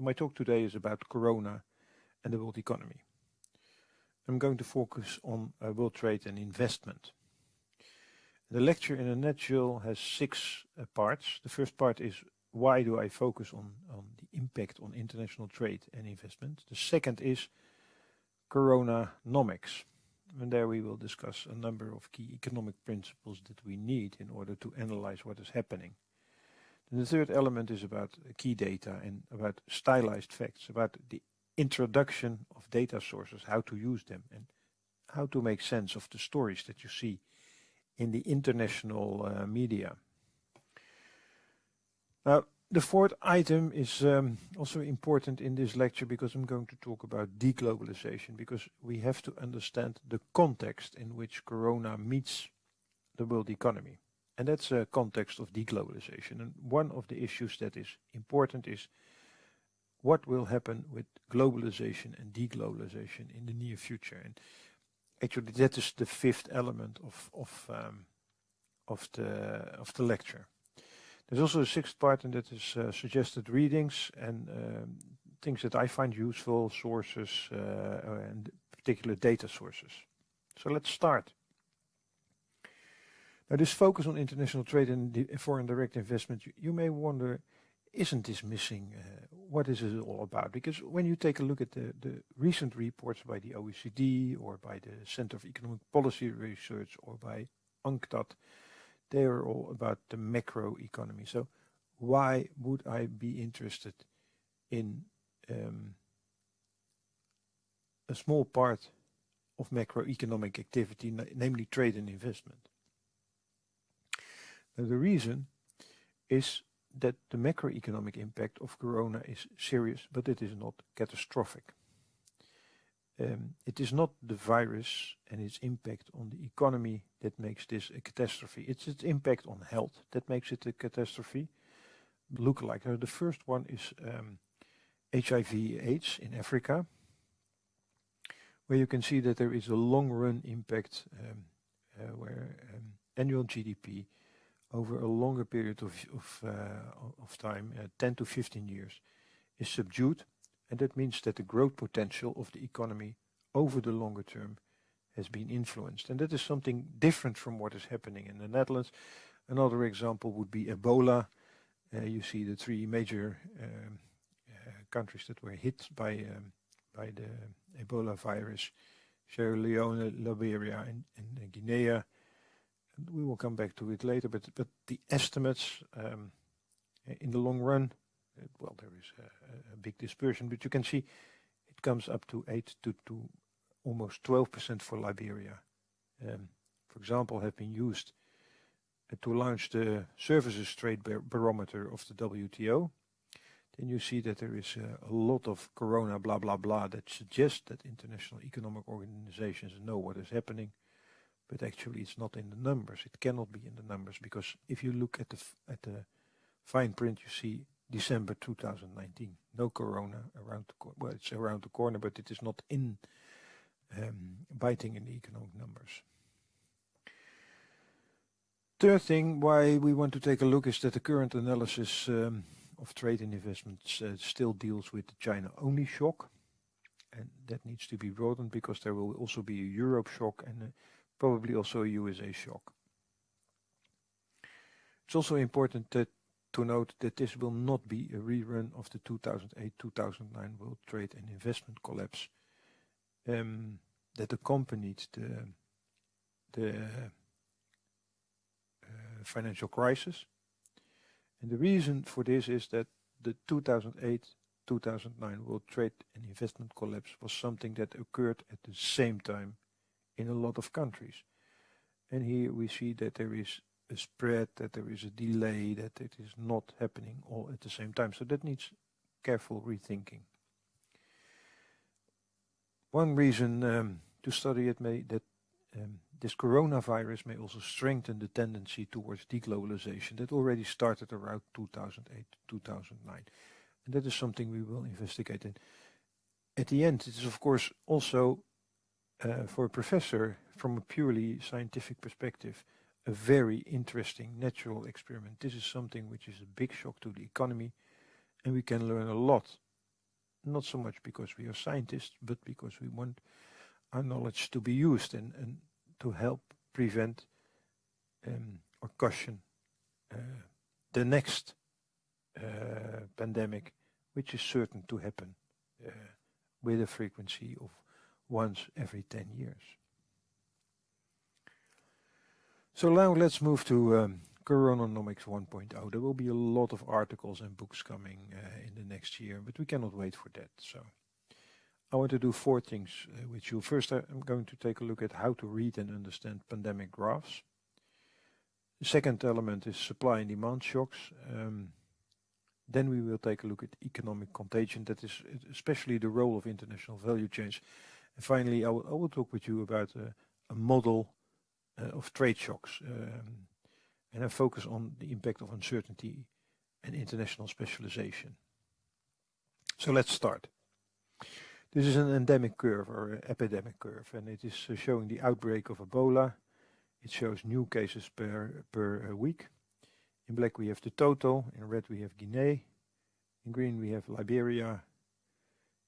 So my talk today is about Corona and the world economy. I'm going to focus on uh, world trade and investment. The lecture in a nutshell has six uh, parts. The first part is why do I focus on, on the impact on international trade and investment. The second is Coronanomics. And there we will discuss a number of key economic principles that we need in order to analyze what is happening. And the third element is about key data and about stylized facts, about the introduction of data sources, how to use them and how to make sense of the stories that you see in the international uh, media. Now, the fourth item is um, also important in this lecture because I'm going to talk about deglobalization because we have to understand the context in which Corona meets the world economy. And that's a context of deglobalization. And one of the issues that is important is what will happen with globalization and deglobalization in the near future. And actually that is the fifth element of, of, um, of, the, of the lecture. There's also a sixth part and that is uh, suggested readings and um, things that I find useful, sources uh, and particular data sources. So let's start. Now this focus on international trade and foreign direct investment, you, you may wonder, isn't this missing? Uh, what is it all about? Because when you take a look at the, the recent reports by the OECD or by the Center of Economic Policy Research or by UNCTAD, they are all about the macro economy. So why would I be interested in um, a small part of macroeconomic activity, namely trade and investment? Now the reason is that the macroeconomic impact of corona is serious, but it is not catastrophic. Um, it is not the virus and its impact on the economy that makes this a catastrophe. It's its impact on health that makes it a catastrophe. Look like uh, the first one is um, HIV/AIDS in Africa, where you can see that there is a long-run impact um, uh, where um, annual GDP over a longer period of of, uh, of time, uh, 10 to 15 years, is subdued and that means that the growth potential of the economy over the longer term has been influenced. And that is something different from what is happening in the Netherlands. Another example would be Ebola. Uh, you see the three major um, uh, countries that were hit by um, by the Ebola virus, Sierra Leone, Liberia and, and Guinea. We will come back to it later, but, but the estimates um, in the long run well, there is a, big dispersion, but you can see it comes up to 8 to, to almost 12% for Liberia. Um, for example, have been used uh, to launch the services trade bar barometer of the WTO. Then you see that there is uh, a lot of corona blah blah blah that suggests that international economic organizations know what is happening, but actually it's not in the numbers. It cannot be in the numbers because if you look at the at the fine print, you see December 2019. No corona around the corner. Well, it's around the corner, but it is not in um, biting in the economic numbers. Third thing why we want to take a look is that the current analysis um, of trade and investments uh, still deals with the China-only shock. And that needs to be broadened because there will also be a Europe shock and probably also a USA shock. It's also important to note that this will not be a rerun of the 2008-2009 World Trade and Investment collapse um, that accompanied the, the uh, financial crisis. And the reason for this is that the 2008-2009 World Trade and Investment collapse was something that occurred at the same time in a lot of countries. And here we see that there is a spread, that there is a delay, that it is not happening all at the same time. So that needs careful rethinking. One reason um, to study it may that um, this coronavirus may also strengthen the tendency towards deglobalization that already started around 2008, 2009. And that is something we will investigate. And at the end, it is of course also uh, for a professor from a purely scientific perspective, a very interesting natural experiment. This is something which is a big shock to the economy and we can learn a lot not so much because we are scientists, but because we want our knowledge to be used and, and to help prevent um, or caution uh, the next uh, pandemic, which is certain to happen uh, with a frequency of once every 10 years. So now let's move to um, Coronanomics 1.0. There will be a lot of articles and books coming uh, in the next year, but we cannot wait for that. So I want to do four things uh, with you. First, I'm going to take a look at how to read and understand pandemic graphs. The second element is supply and demand shocks. Um, then we will take a look at economic contagion, that is especially the role of international value chains. And finally, I will, I will talk with you about uh, a model uh, of trade shocks. Um, and I focus on the impact of uncertainty and international specialization. So let's start. This is an endemic curve or epidemic curve and it is uh, showing the outbreak of Ebola. It shows new cases per, per uh, week. In black we have the total, in red we have Guinea, in green we have Liberia,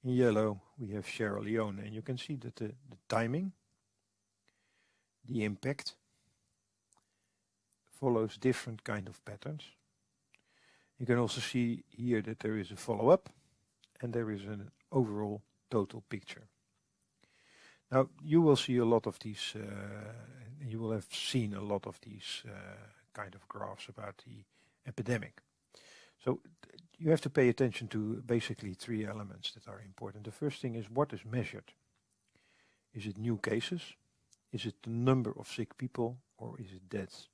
in yellow we have Sierra Leone and you can see that the, the timing, the impact follows different kind of patterns. You can also see here that there is a follow-up and there is an overall total picture. Now you will see a lot of these, uh, you will have seen a lot of these uh, kind of graphs about the epidemic. So you have to pay attention to basically three elements that are important. The first thing is what is measured. Is it new cases? Is it the number of sick people or is it deaths?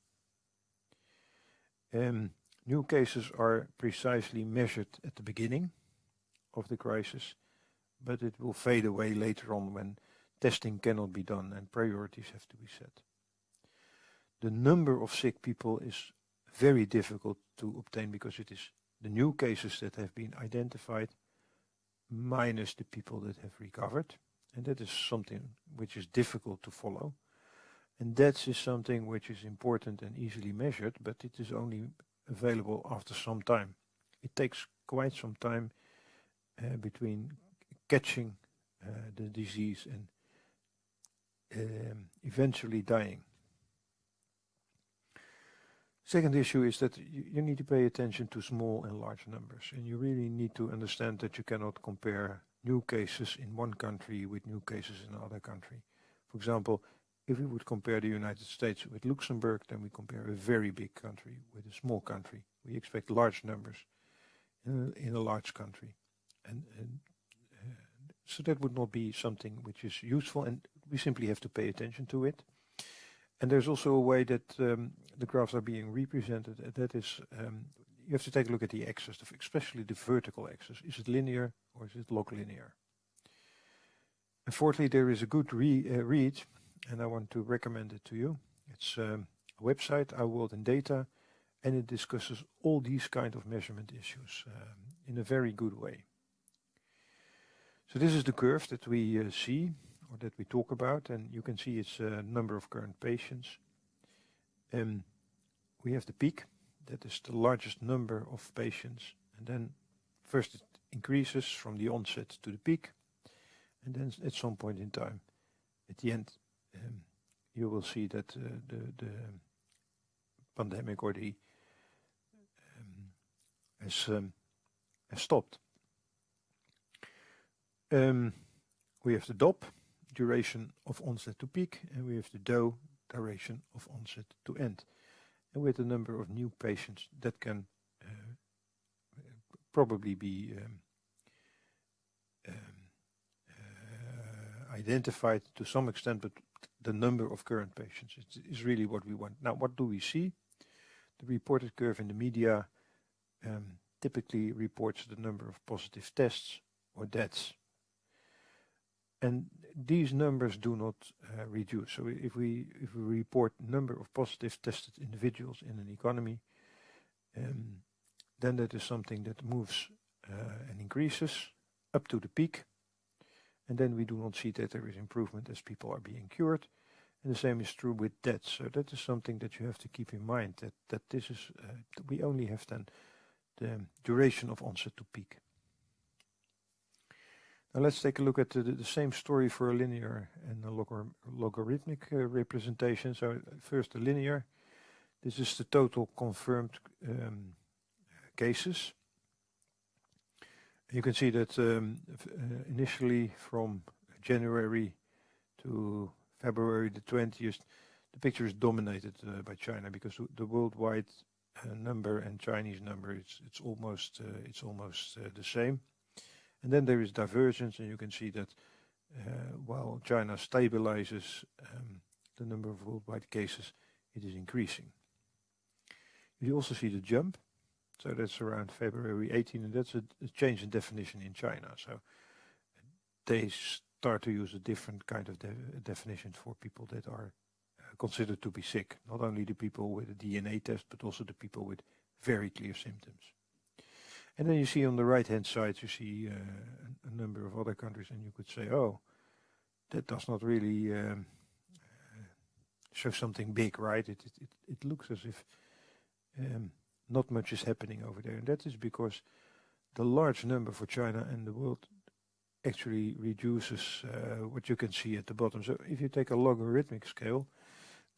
Um, new cases are precisely measured at the beginning of the crisis, but it will fade away later on when testing cannot be done and priorities have to be set. The number of sick people is very difficult to obtain because it is the new cases that have been identified minus the people that have recovered. And that is something which is difficult to follow. And that is something which is important and easily measured, but it is only available after some time. It takes quite some time uh, between catching uh, the disease and um, eventually dying. Second issue is that you, need to pay attention to small and large numbers and you really need to understand that you cannot compare new cases in one country with new cases in another country. For example, if we would compare the United States with Luxembourg, then we compare a very big country with a small country. We expect large numbers in a, in a large country. And, and uh, so that would not be something which is useful and we simply have to pay attention to it. And there's also a way that um, the graphs are being represented. Uh, that is, um, you have to take a look at the axis, especially the vertical axis. Is it linear or is it log linear? And fourthly, there is a good re uh, read and I want to recommend it to you. It's um, a website, Our World in Data, and it discusses all these kind of measurement issues um, in a very good way. So this is the curve that we uh, see or that we talk about and you can see its uh, number of current patients. Um, we have the peak, that is the largest number of patients and then first it increases from the onset to the peak and then at some point in time at the end um, you will see that uh, the, the pandemic or the um, has, um, has stopped. Um, we have the DOP, duration of onset to peak, and we have the DOE, duration of onset to end. And with the number of new patients that can uh, probably be um, um, uh, identified to some extent, but the number of current patients is really what we want. Now, what do we see? The reported curve in the media um, typically reports the number of positive tests or deaths. And these numbers do not uh, reduce. So if we if we report number of positive tested individuals in an economy, um, then that is something that moves uh, and increases up to the peak and then we do not see that there is improvement as people are being cured. And the same is true with deaths. So that is something that you have to keep in mind, that, that this is, uh, we only have then the duration of onset to peak. Now let's take a look at the, the same story for a linear and a log logarithmic uh, representation. So first the linear. This is the total confirmed um, cases. You can see that um, uh, initially from January to February the 20th, the picture is dominated uh, by China because the worldwide uh, number and Chinese number it's it's almost uh, it's almost uh, the same. And then there is divergence, and you can see that uh, while China stabilizes um, the number of worldwide cases, it is increasing. You also see the jump, so that's around February 18, and that's a, a change in definition in China. So they start to use a different kind of de definition for people that are uh, considered to be sick. Not only the people with a DNA test, but also the people with very clear symptoms. And then you see on the right hand side, you see uh, a number of other countries, and you could say, oh, that does not really um, uh, show something big, right? It, it, it looks as if um, not much is happening over there. And that is because the large number for China and the world actually reduces uh, what you can see at the bottom. So if you take a logarithmic scale,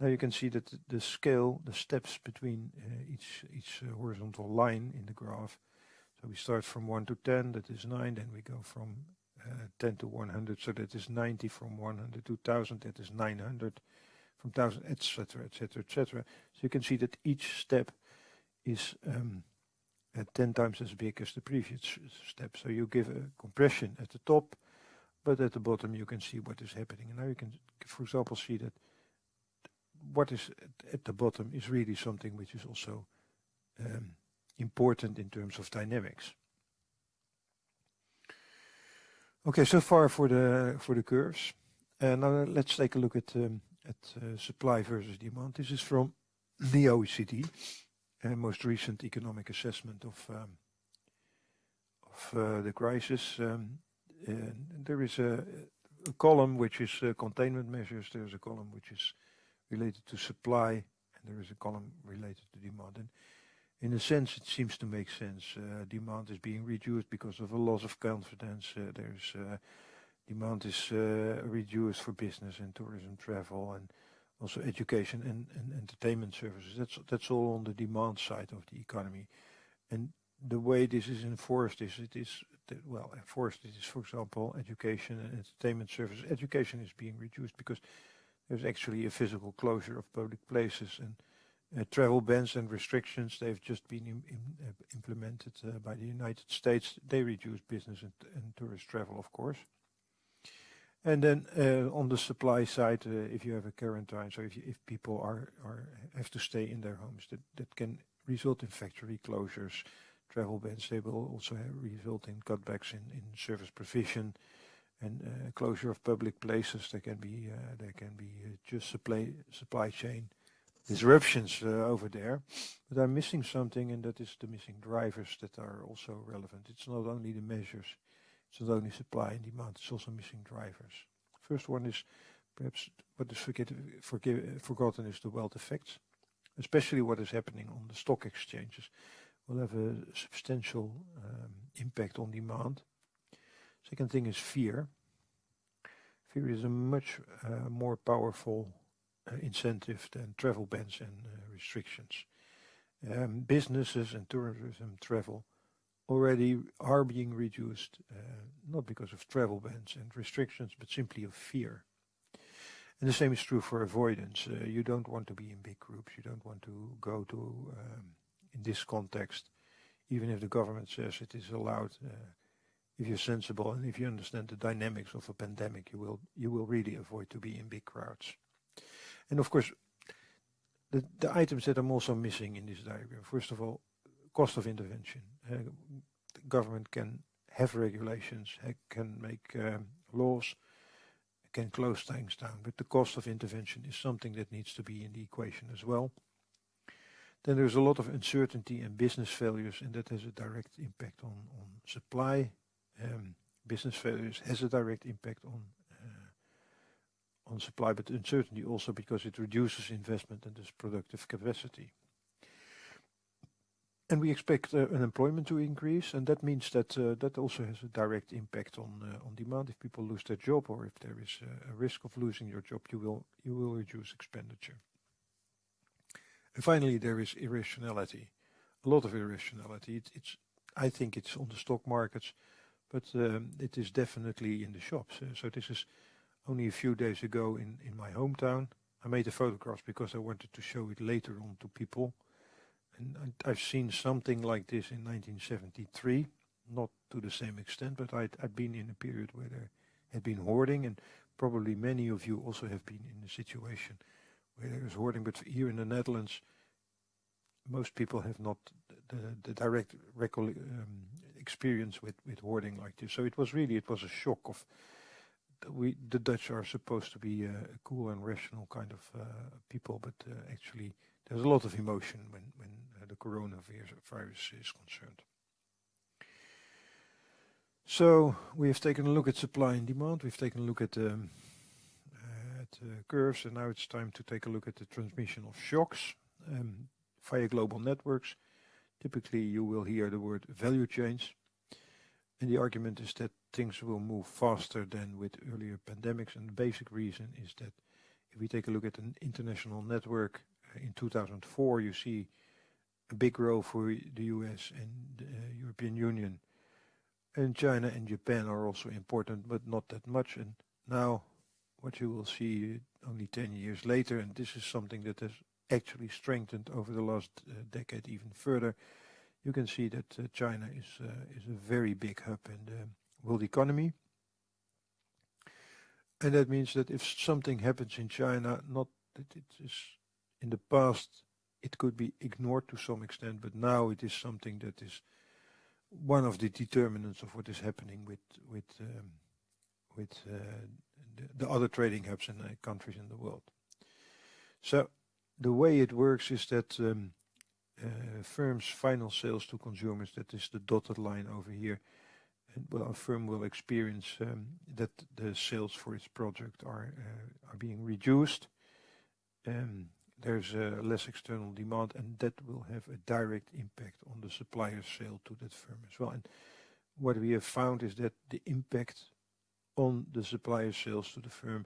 now you can see that the scale, the steps between uh, each each uh, horizontal line in the graph. So we start from 1 to 10, that is 9, then we go from uh, 10 to 100, so that is 90, from 100 to 1000, that is 900, from 1000, etc., etc., etc. So you can see that each step is um, uh, 10 times as big as the previous step. So you give a compression at the top, but at the bottom you can see what is happening. And now you can, for example, see that what is at the bottom is really something which is also um, important in terms of dynamics. Okay, so far for the for the curves. Uh, now let's take a look at um, at uh, supply versus demand. This is from the OECD uh, most recent economic assessment of um, of uh, the crisis. Um, there is a, a, column which is uh, containment measures. There's a column which is related to supply, and there is a column related to demand. And in a sense, it seems to make sense. Uh, demand is being reduced because of a loss of confidence. Uh, there's uh, demand is reduced for business and tourism, travel, and also education and, and entertainment services. That's that's all on the demand side of the economy, and the way this is enforced is it is well enforced. It is, for example, education and entertainment services. Education is being reduced because there's actually a physical closure of public places and uh, travel bans and restrictions. They've just been in, in, uh, implemented uh, by the United States. They reduce business and, and tourist travel, of course. And then uh, on the supply side, uh, if you have a quarantine, so if, you, if people are, are have to stay in their homes, that, that can result in factory closures, travel bans. They will also result in cutbacks in, in service provision and uh, closure of public places. There can be there can be just supply supply chain disruptions uh, over there. But I'm missing something, and that is the missing drivers that are also relevant. It's not only the measures it's not only supply and demand, it's also missing drivers. First one is perhaps what is forget, forgotten is the wealth effects, especially what is happening on the stock exchanges will have a substantial um, impact on demand. Second thing is fear. Fear is a much uh, more powerful incentive than travel bans and uh, restrictions. Um, businesses and tourism travel already are being reduced, uh, not because of travel bans and restrictions, but simply of fear. And the same is true for avoidance. Uh, you don't want to be in big groups. You don't want to go to, um, in this context, even if the government says it is allowed. Uh, if you're sensible and if you understand the dynamics of a pandemic, you will you will really avoid to be in big crowds. And of course, the, the items that I'm also missing in this diagram. First of all, cost of intervention. Uh, the government can have regulations, can make um, laws, can close things down, but the cost of intervention is something that needs to be in the equation as well. Then there's a lot of uncertainty and business failures, and that has a direct impact on, on supply. Um, business failures has a direct impact on on supply, but uncertainty also because it reduces investment and thus productive capacity. and we expect uh, unemployment to increase, and that means that uh, that also has a direct impact on uh, on demand. If people lose their job, or if there is a risk of losing your job, you will you will reduce expenditure. And finally, there is irrationality, a lot of irrationality. It, it's I think it's on the stock markets, but um, it is definitely in the shops. Uh, so this is only a few days ago in in my hometown. I made the photographs because I wanted to show it later on to people and I've seen something like this in 1973, not to the same extent, but I'd, I'd been in a period where there had been hoarding, and probably many of you also have been in a situation where there is hoarding, but here in the Netherlands, most people have not the, the direct um, experience with, with hoarding like this. So it was really, it was a shock of, we the Dutch are supposed to be a cool and rational kind of uh, people, but uh, actually there's a lot of emotion when, when uh, the coronavirus virus is concerned. So we have taken a look at supply and demand. We've taken a look at, um, uh, at uh, curves, and now it's time to take a look at the transmission of shocks um, via global networks. Typically, you will hear the word value chains, and the argument is that things will move faster than with earlier pandemics. And the basic reason is that if we take a look at an international network, in 2004 you see a big growth for the US and the uh, European Union. And China and Japan are also important, but not that much. And now what you will see only 10 years later, and this is something that has actually strengthened over the last uh, decade even further, you can see that uh, China is, uh, is a very big hub in the world economy. And that means that if something happens in China, not that it is in the past it could be ignored to some extent, but now it is something that is one of the determinants of what is happening with with um, with uh, the, the, other trading hubs in the countries in the world. So the way it works is that um, uh, firms' final sales to consumers, that is the dotted line over here, and well, a firm will experience um, that the sales for its product are uh, are being reduced. Um, there's uh, less external demand and that will have a direct impact on the supplier's sale to that firm as well. And what we have found is that the impact on the supplier sales to the firm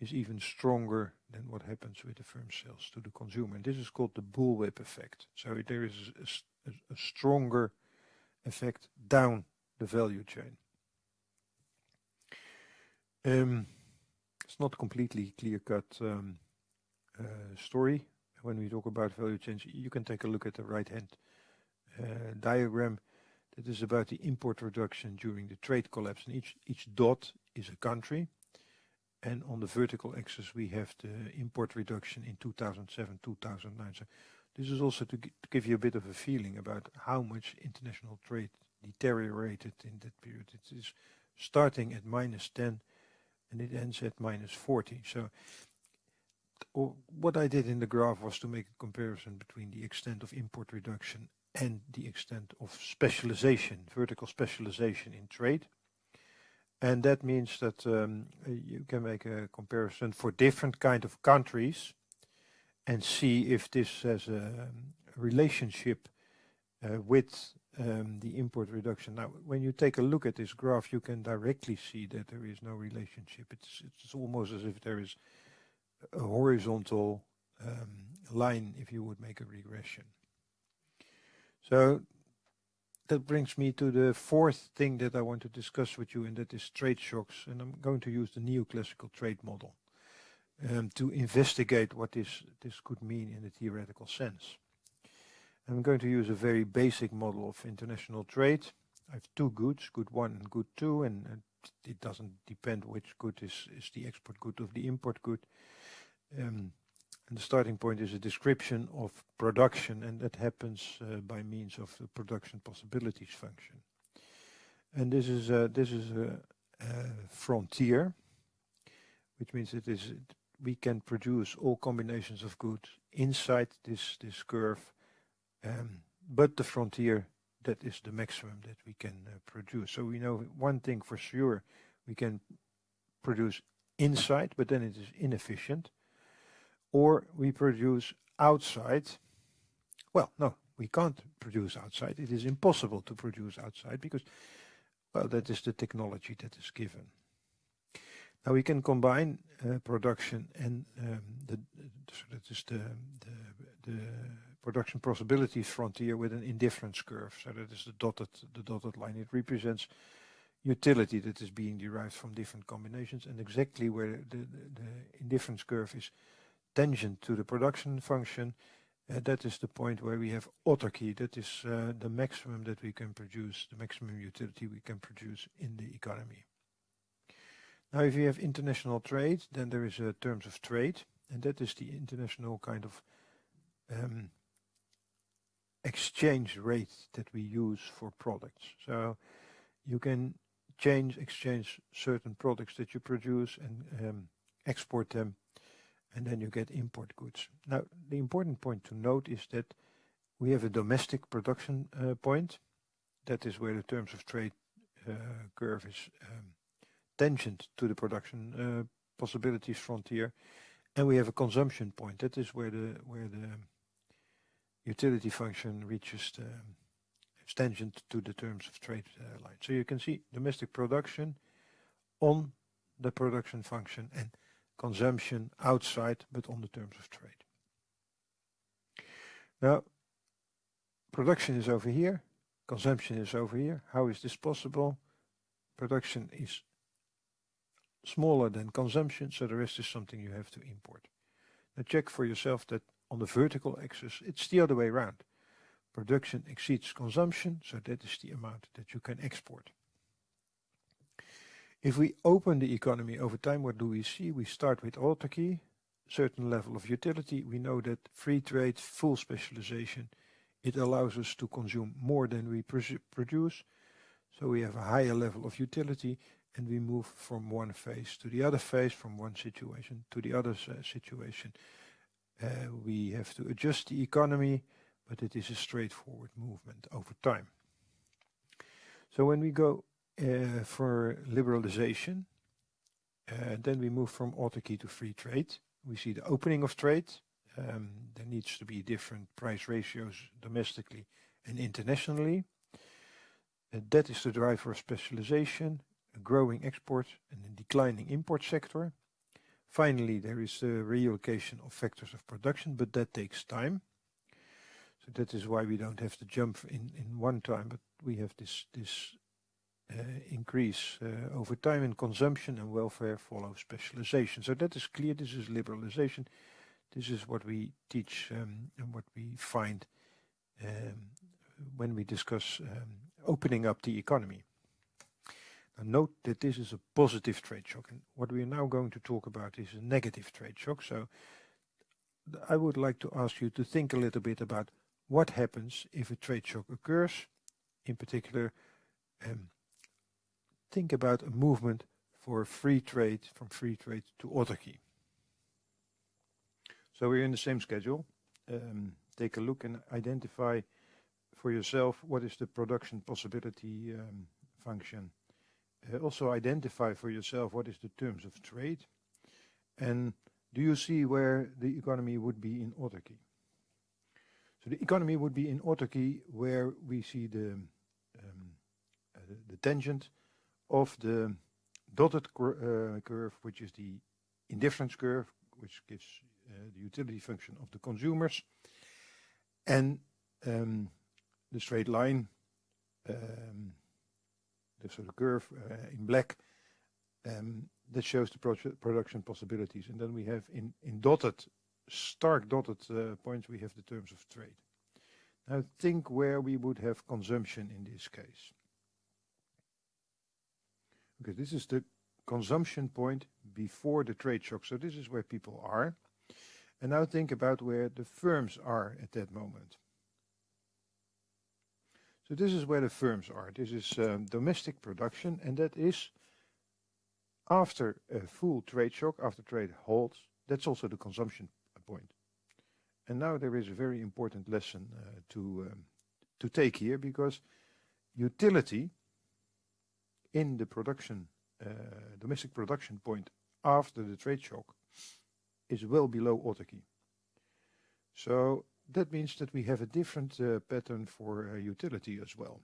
is even stronger than what happens with the firm sales to the consumer. And this is called the bullwhip effect. So there is a, a, a stronger effect down the value chain. Um, it's not completely clear-cut um, uh, story when we talk about value chains. You can take a look at the right-hand uh, diagram that is about the import reduction during the trade collapse. And each, each dot is a country. And on the vertical axis, we have the import reduction in 2007, 2009. So this is also to give you a bit of a feeling about how much international trade deteriorated in that period. It is starting at minus 10 and it ends at minus 40. So what I did in the graph was to make a comparison between the extent of import reduction and the extent of specialization, vertical specialization in trade. And that means that um, you can make a comparison for different kind of countries and see if this has a relationship uh, with um, the import reduction. Now, when you take a look at this graph, you can directly see that there is no relationship. It's, it's almost as if there is a horizontal um, line if you would make a regression. So that brings me to the fourth thing that I want to discuss with you and that is trade shocks and I'm going to use the neoclassical trade model um, to investigate what this, this could mean in a theoretical sense. I'm going to use a very basic model of international trade. I have two goods, good one and good two, and, it doesn't depend which good is, is the export good of the import good. Um, and the starting point is a description of production and that happens uh, by means of the production possibilities function. And this is a, this is a, a frontier, which means it is we can produce all combinations of goods inside this this curve, um, but the frontier that is the maximum that we can uh, produce. So we know one thing for sure, we can produce inside, but then it is inefficient or we produce outside. Well, no, We can't produce outside. It is impossible to produce outside because, well, that is the technology that is given. Now we can combine uh, production and um, the, so that is the, the, the production possibilities frontier with an indifference curve. So that is the dotted, the dotted line. It represents utility that is being derived from different combinations and exactly where the, the, the indifference curve is tangent to the production function, uh, that is the point where we have autarky. That is uh, the maximum that we can produce, the maximum utility we can produce in the economy. Now, if you have international trade, then there is a terms of trade, and that is the international kind of um, exchange rate that we use for products. So you can change, exchange certain products that you produce and um, export them, and then you get import goods. Now, the important point to note is that we have a domestic production uh, point. That is where the terms of trade uh, curve is um, tangent to the production uh, possibilities frontier. And we have a consumption point. That is where the where the utility function reaches the tangent to the terms of trade uh, line. So you can see domestic production on the production function and consumption outside, but on the terms of trade. Now, production is over here, consumption is over here. How is this possible? Production is smaller than consumption, so the rest is something you have to import. Now check for yourself that on the vertical axis, it's the other way around. Production exceeds consumption, so that is the amount that you can export. If we open the economy over time, what do we see? We start with autarky, certain level of utility. We know that free trade, full specialization, it allows us to consume more than we produce. So we have a higher level of utility and we move from one phase to the other phase, from one situation to the other uh, situation. Uh, we have to adjust the economy, but it is a straightforward movement over time. So when we go uh, for liberalization, uh, then we move from autarky to free trade. We see the opening of trade. Um, there needs to be different price ratios domestically and internationally. That is the driver of specialization a growing export and a declining import sector. Finally, there is the reallocation of factors of production, but that takes time. So that is why we don't have to jump in, in one time, but we have this, this uh, increase uh, over time in consumption and welfare follow specialization. So that is clear, this is liberalization. This is what we teach um, and what we find um, when we discuss um, opening up the economy. Now note that this is a positive trade shock and what we are now going to talk about is a negative trade shock. So I would like to ask you to think a little bit about what happens if a trade shock occurs. In particular, um, think about a movement for free trade, from free trade to autarky. So we're in the same schedule. Um, take a look and identify for yourself what is the production possibility um, function also identify for yourself what is the terms of trade and do you see where the economy would be in autarky? So the economy would be in autarky where we see the, um, uh, the, the, tangent of the dotted uh, curve, which is the indifference curve, which gives uh, the utility function of the consumers, and um, the straight line um, so the curve uh, in black um, that shows the production possibilities. And then we have in, in dotted, stark dotted uh, points, we have the terms of trade. Now think where we would have consumption in this case. Okay, this is the consumption point before the trade shock. So this is where people are. And now think about where the firms are at that moment. So this is where the firms are. This is um, domestic production, and that is after a full trade shock, after trade halts, that's also the consumption point. And now there is a very important lesson uh, to um, to take here because utility in the production, uh, domestic production point after the trade shock is well below autarky. So that means that we have a different uh, pattern for uh, utility as well.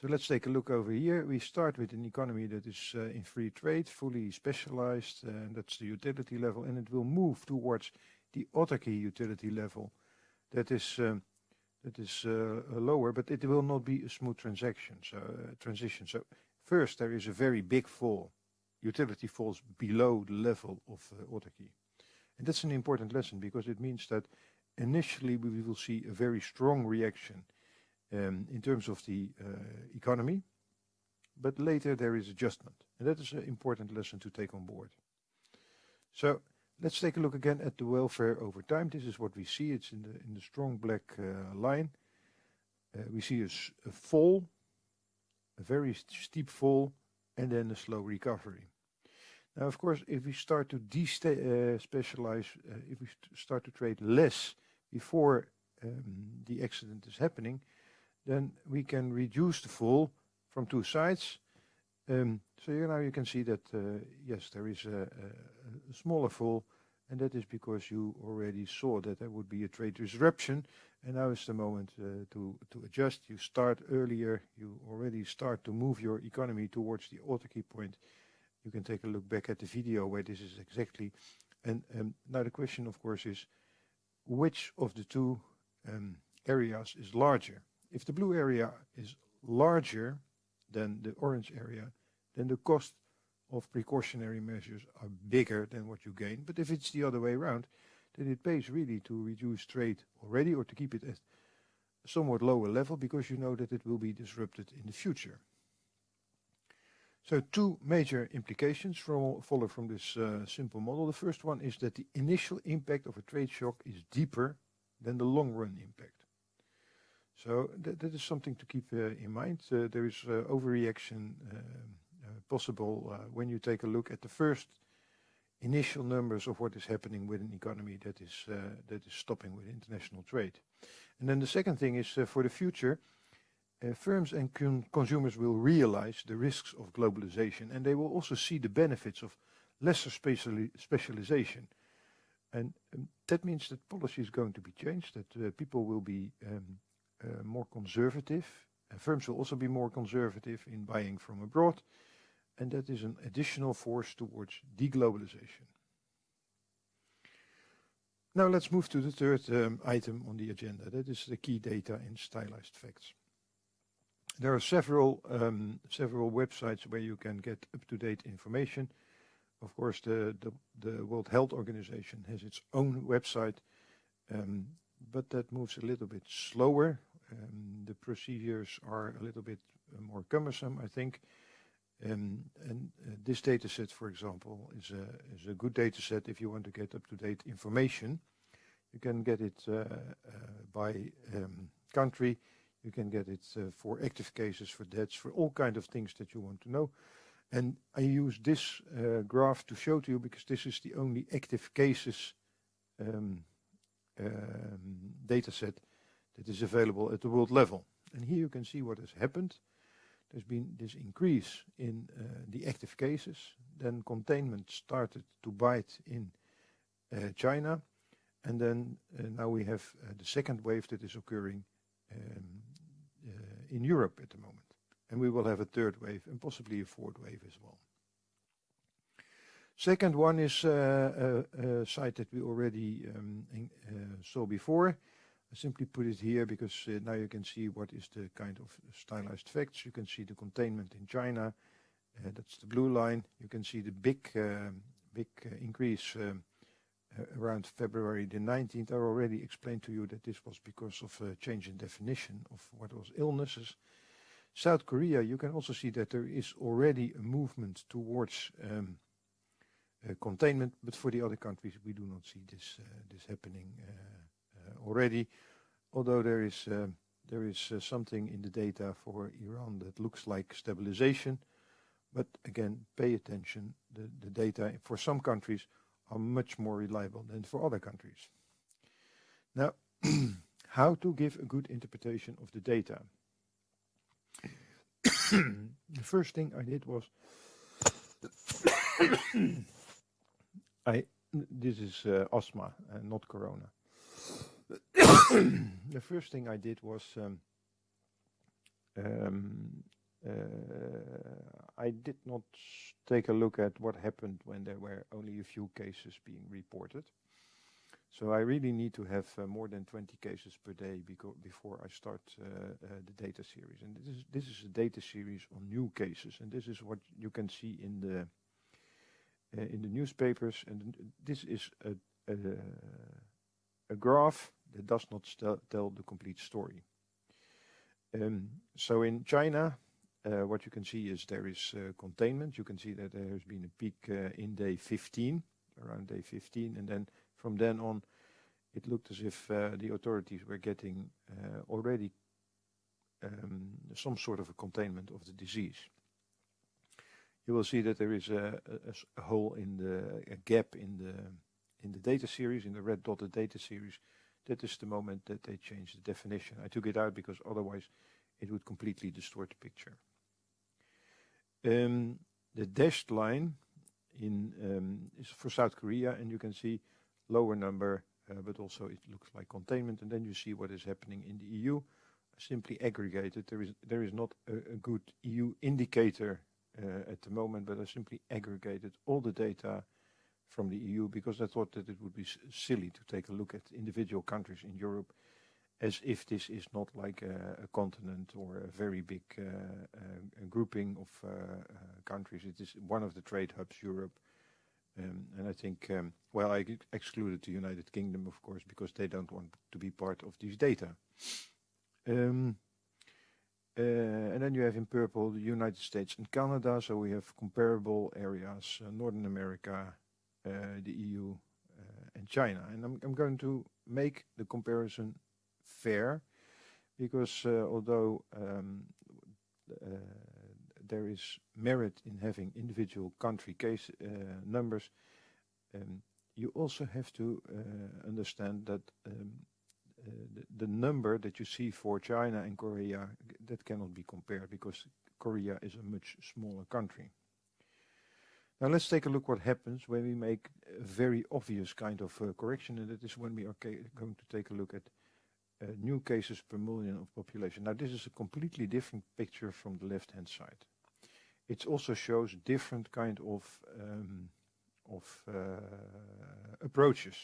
So let's take a look over here. We start with an economy that is uh, in free trade, fully specialized, and that's the utility level, and it will move towards the autarky utility level. That is um, that is uh, lower, but it will not be a smooth transaction. So uh, transition. So first there is a very big fall. Utility falls below the level of uh, autarky, and that's an important lesson because it means that initially we will see a very strong reaction um, in terms of the uh, economy, but later there is adjustment. And that is an important lesson to take on board. So let's take a look again at the welfare over time. This is what we see. It's in the, in the strong black uh, line. Uh, we see a, a fall, a very steep fall, and then a slow recovery. Now, of course, if we start to de-specialize, uh, uh, if we st start to trade less before um, the accident is happening, then we can reduce the fall from two sides. Um, so now you can see that, uh, yes, there is a, a, a, smaller fall, and that is because you already saw that there would be a trade disruption, and now is the moment uh, to, to adjust. You start earlier, you already start to move your economy towards the autarky point. You can take a look back at the video where this is exactly. And um, now the question, of course, is which of the two um, areas is larger? If the blue area is larger than the orange area, then the cost of precautionary measures are bigger than what you gain. But if it's the other way around, then it pays really to reduce trade already or to keep it at somewhat lower level because you know that it will be disrupted in the future. So two major implications from, follow from this uh, simple model. The first one is that the initial impact of a trade shock is deeper than the long run impact. So that, that is something to keep uh, in mind. Uh, there is uh, overreaction uh, uh, possible when you take a look at the first initial numbers of what is happening with an economy that is that is stopping with international trade. And then the second thing is for the future, firms and con consumers will realize the risks of globalization, and they will also see the benefits of lesser speciali specialization. And um, that means that policy is going to be changed, that people will be um, uh, more conservative. And firms will also be more conservative in buying from abroad, and that is an additional force towards deglobalization. Now let's move to the third um, item on the agenda. That is the key data in stylized facts. There are several um, several websites where you can get up-to-date information. Of course, the, the, the World Health Organization has its own website, um, but that moves a little bit slower. Um, the procedures are a little bit uh, more cumbersome, I think. Um, and uh, this data set, for example, is a, is a good data set if you want to get up-to-date information. You can get it uh, uh by um, country. You can get it uh, for active cases, for deaths, for all kind of things that you want to know. And I use this uh, graph to show to you because this is the only active cases um, um, data set that is available at the world level. And here you can see what has happened. There's been this increase in uh, the active cases. Then containment started to bite in uh, China. And then uh, now we have uh, the second wave that is occurring um, in Europe at the moment. And we will have a third wave and possibly a fourth wave as well. Second one is uh, a, site that we already um, in, saw before. I simply put it here because uh, now you can see what is the kind of stylized facts. You can see the containment in China. Uh, that's the blue line. You can see the big, uh, big uh, increase um, uh, around February the 19th. I already explained to you that this was because of a change in definition of what was illnesses. South Korea, you can also see that there is already a movement towards um, uh, containment, but for the other countries we do not see this this happening already, although there is uh, there is uh, something in the data for Iran that looks like stabilization. But again, pay attention. The, the data for some countries are much more reliable than for other countries. Now, how to give a good interpretation of the data? the first thing I did was I this is uh, asthma and not corona. the first thing I did was um, um, I did not take a look at what happened when there were only a few cases being reported. So I really need to have uh, more than 20 cases per day before I start uh, uh, the data series. And this is, this is a data series on new cases, and this is what you can see in the uh, in the newspapers. And this is a, a, a graph that does not tell the complete story. Um, so in China, uh, what you can see is there is uh, containment. You can see that there has been a peak uh, in day 15, around day 15, and then from then on, it looked as if uh, the authorities were getting uh, already um, some sort of a containment of the disease. You will see that there is a, a, a hole in the a gap in the in the data series, in the red dotted data series. That is the moment that they changed the definition. I took it out because otherwise it would completely distort the picture. The dashed line in um, is for South Korea, and you can see lower number, uh, but also it looks like containment. And then you see what is happening in the EU. Simply aggregated. There is there is not a, good EU indicator uh, at the moment, but I simply aggregated all the data from the EU because I thought that it would be silly to take a look at individual countries in Europe as if this is not like a, a continent or a very big uh, uh, grouping of uh, uh, countries. It is one of the trade hubs, Europe, um, and I think, um, well, I excluded the United Kingdom, of course, because they don't want to be part of these data. Um, uh, and then you have in purple the United States and Canada, so we have comparable areas, uh, Northern America, uh, the EU, uh, and China. And I'm, I'm, going to make the comparison fair, because uh, although um, uh, there is merit in having individual country case uh, numbers, um, you also have to understand that um, the, the, number that you see for China and Korea, that cannot be compared because Korea is a much smaller country. Now let's take a look what happens when we make a very obvious kind of uh, correction, and that is when we are going to take a look at uh, new cases per million of population. Now this is a completely different picture from the left-hand side it also shows different kind of um, of uh, approaches.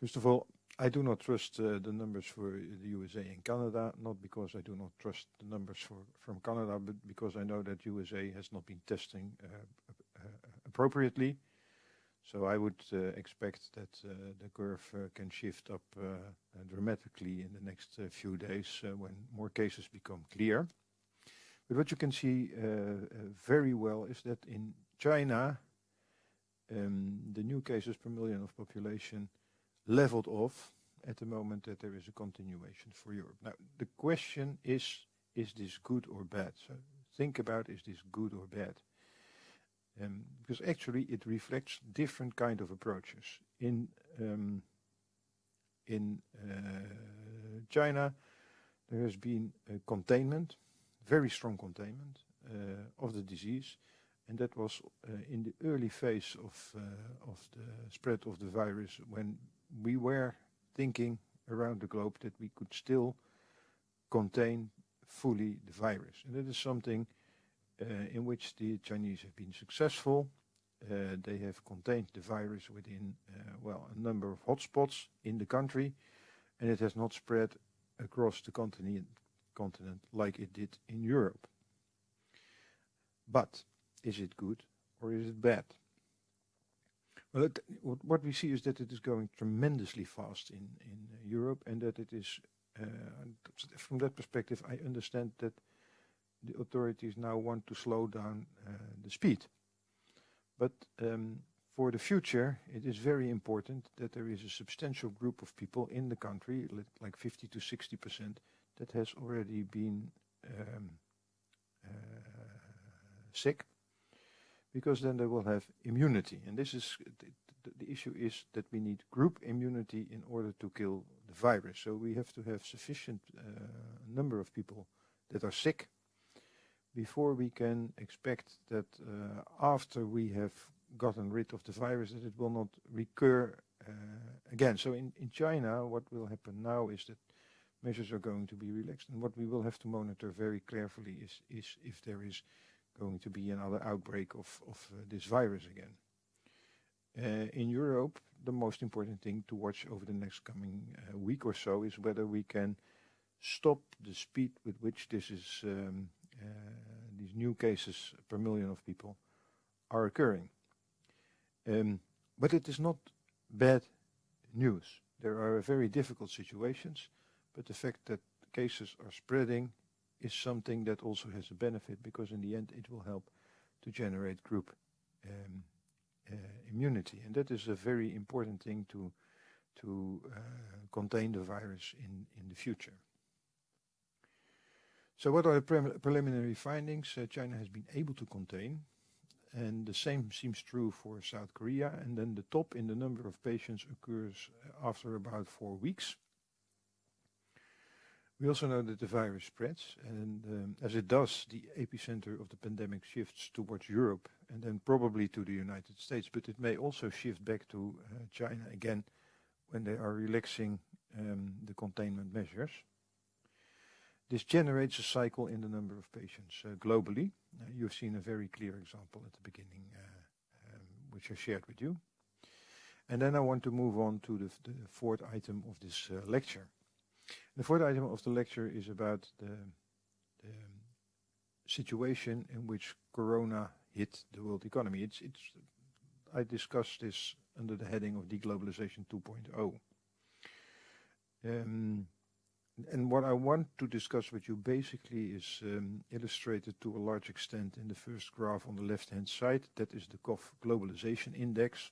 First of all, I do not trust uh, the numbers for the USA and Canada, not because I do not trust the numbers for, from Canada, but because I know that USA has not been testing uh, uh appropriately. So I would uh, expect that uh, the curve can shift up dramatically in the next few days when more cases become clear. But what you can see uh, uh, very well is that in China, um, the new cases per million of population leveled off at the moment that there is a continuation for Europe. Now, the question is, is this good or bad? So think about, is this good or bad? Um, because actually it reflects different kind of approaches. In um, in uh, China, there has been a containment very strong containment uh, of the disease. And that was uh, in the early phase of, uh, of the spread of the virus when we were thinking around the globe that we could still contain fully the virus. And that is something in which the Chinese have been successful. Uh, they have contained the virus within, uh, well, a number of hotspots in the country, and it has not spread across the continent, continent like it did in Europe. But is it good or is it bad? Well, it, what we see is that it is going tremendously fast in, in Europe and that it is, uh, from that perspective, I understand that the authorities now want to slow down uh, the speed. But um, for the future, it is very important that there is a substantial group of people in the country, like 50 to 60 percent, that has already been um, uh, sick because then they will have immunity and this is the, issue is that we need group immunity in order to kill the virus so we have to have sufficient uh, number of people that are sick before we can expect that uh, after we have gotten rid of the virus that it will not recur again, so in, in China, what will happen now is that measures are going to be relaxed. And what we will have to monitor very carefully is, is if there is going to be another outbreak of, of uh, this virus again. Uh, in Europe, the most important thing to watch over the next coming uh, week or so is whether we can stop the speed with which this is um, uh, these new cases per million of people are occurring. Um, but it is not bad news. There are very difficult situations, but the fact that cases are spreading is something that also has a benefit because in the end it will help to generate group um, uh, immunity. And that is a very important thing to, to uh, contain the virus in, in the future. So what are the preliminary findings? Uh, China has been able to contain, and the same seems true for South Korea. And then the top in the number of patients occurs after about four weeks. We also know that the virus spreads, and um, as it does, the epicenter of the pandemic shifts towards Europe and then probably to the United States, but it may also shift back to uh, China again when they are relaxing um, the containment measures. This generates a cycle in the number of patients uh, globally. Uh, you've seen a very clear example at the beginning, uh, um, which I shared with you. And then I want to move on to the, the fourth item of this uh, lecture. The fourth item of the lecture is about the, the situation in which Corona hit the world economy. It's, it's, I discussed this under the heading of deglobalization 2.0. Um, and what I want to discuss with you basically is um, illustrated to a large extent in the first graph on the left-hand side. That is the KOF globalization index.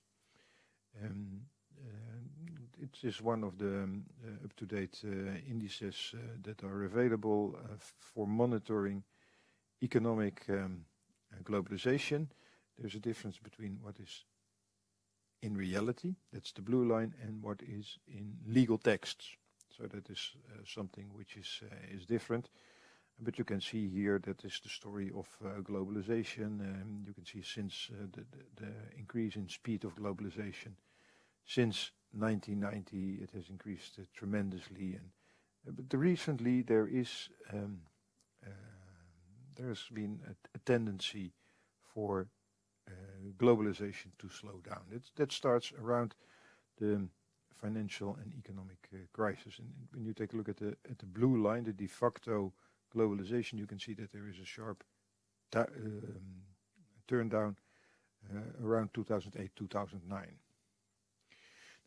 Um, uh, it is one of the um, uh, up-to-date uh, indices uh, that are available uh, for monitoring economic um, globalization. There's a difference between what is in reality, that's the blue line, and what is in legal texts. So that is uh, something which is uh, is different. But you can see here that is the story of uh, globalization. Um, you can see since uh, the, the, the, increase in speed of globalization since 1990, it has increased uh, tremendously. And but the recently there is um, there's been a, a tendency for uh, globalization to slow down. It's, that starts around the financial and economic uh, crisis. And when you take a look at the at the blue line, the de facto globalization, you can see that there is a sharp um, turn down uh, around 2008, 2009.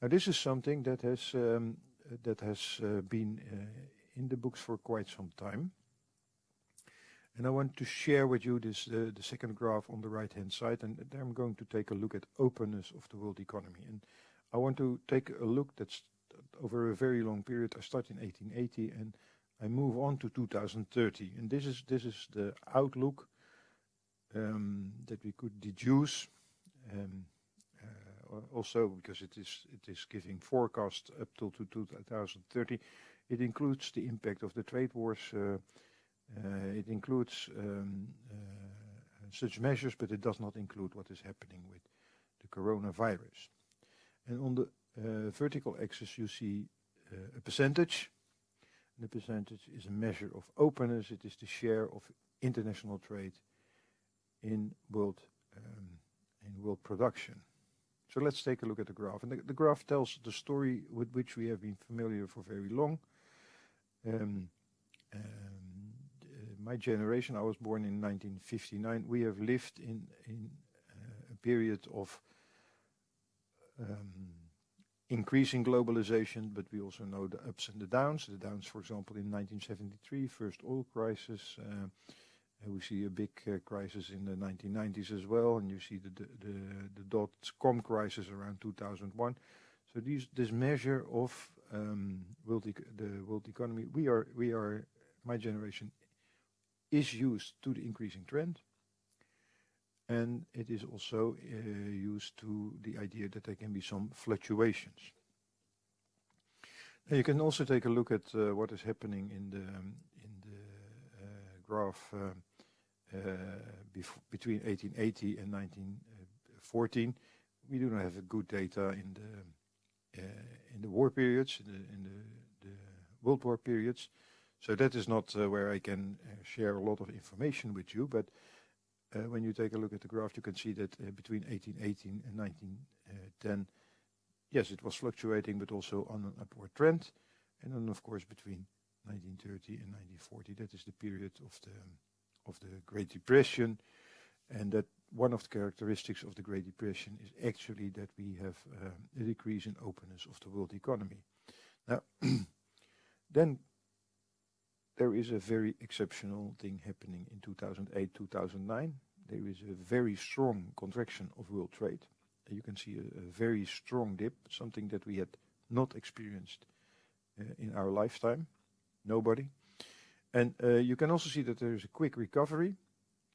Now this is something that has um, that has uh, been uh, in the books for quite some time. And I want to share with you this uh, the second graph on the right-hand side, and there I'm going to take a look at openness of the world economy. And I want to take a look that's over a very long period. I start in 1880 and I move on to 2030. And this is this is the outlook um, that we could deduce. Um, uh, also because it is it is giving forecast up till to 2030. It includes the impact of the trade wars. Uh, uh, it includes um, uh, such measures, but it does not include what is happening with the coronavirus. And on the uh, vertical axis, you see a percentage. The percentage is a measure of openness. It is the share of international trade in world in world production. So let's take a look at the graph. And the, graph tells the story with which we have been familiar for very long. Um, um, my generation, I was born in 1959, we have lived in, a period of um, increasing globalization, but we also know the ups and the downs. The downs, for example, in 1973, first oil crisis. Uh, we see a big uh, crisis in the 1990s as well, and you see the the, the, the dot-com crisis around 2001. So these this measure of um, world the world economy, we are we are my generation is used to the increasing trend. And it is also uh, used to the idea that there can be some fluctuations. Now you can also take a look at uh, what is happening in the um, in the uh, graph uh, uh, between 1880 and 1914. We do not have good data in the in the war periods, in the, in the, the World War periods. So that is not uh, where I can uh, share a lot of information with you, but uh, Eh, when you take a look at the graph, you can see that eh, between 1818 and 1910, eh, yes, it was fluctuating, but also on an upward trend. And then, of course, between 1930 and 1940, that is the period of the of the Great Depression, and that one of the characteristics of the Great Depression is actually that we have a decrease in openness of the world economy. Now, then there is a very exceptional thing happening in 2008-2009. There is a very strong contraction of world trade. You can see a, a very strong dip, something that we had not experienced uh, in our lifetime. Nobody. And uh, you can also see that there is a quick recovery.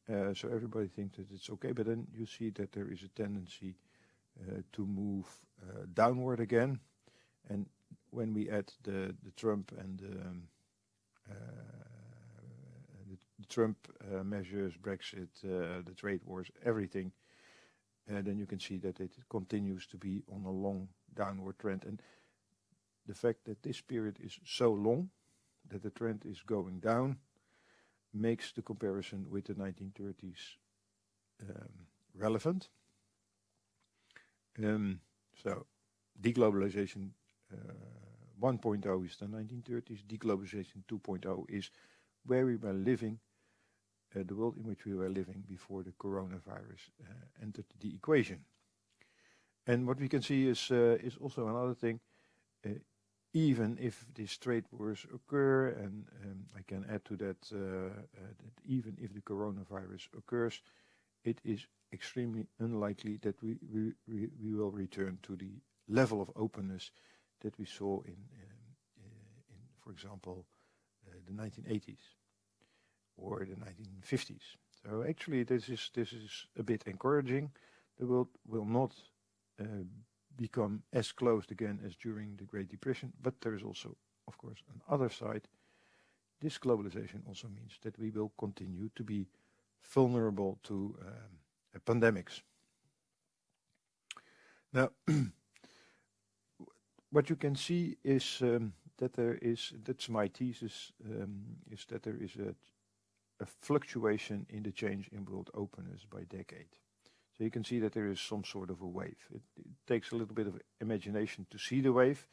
Uh, so everybody thinks that it's okay, but then you see that there is a tendency uh, to move uh, downward again. And when we add the, the Trump and the, um, the, the Trump uh, measures, Brexit, the trade wars, everything, And then you can see that it continues to be on a long downward trend. And the fact that this period is so long, that the trend is going down, makes the comparison with the 1930s um, relevant. Um, so, deglobalization uh, 1.0 is the 1930s, deglobalization 2.0 is where we were living, uh, the world in which we were living before the coronavirus uh, entered the equation. And what we can see is, uh, is also another thing, uh, even if these trade wars occur, and um, I can add to that, uh, that even if the coronavirus occurs, it is extremely unlikely that we, we, we will return to the level of openness that we saw in, uh, in for example, uh, the 1980s or the 1950s. So actually, this is this is a bit encouraging. The world will not uh, become as closed again as during the Great Depression, but there is also, of course, another side. This globalization also means that we will continue to be vulnerable to um, pandemics. Now, what you can see is um, that there is, that's my thesis, um, is that there is a, a, fluctuation in the change in world openness by decade. So you can see that there is some sort of a wave. It, it takes a little bit of imagination to see the wave,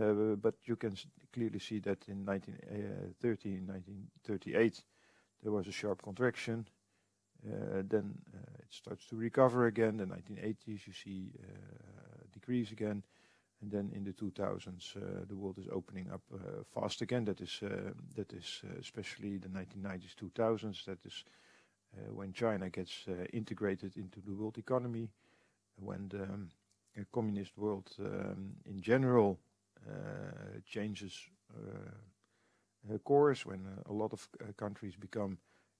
uh, but you can clearly see that in 1930, uh, 1938, there was a sharp contraction. Uh, then uh, it starts to recover again. The 1980s, you see uh, decrease again. And then in the 2000s, uh, the world is opening up uh, fast again. That is, uh, that is especially the 1990s, 2000s. That is when China gets integrated into the world economy, when the um, communist world um, in general changes course, when a lot of countries become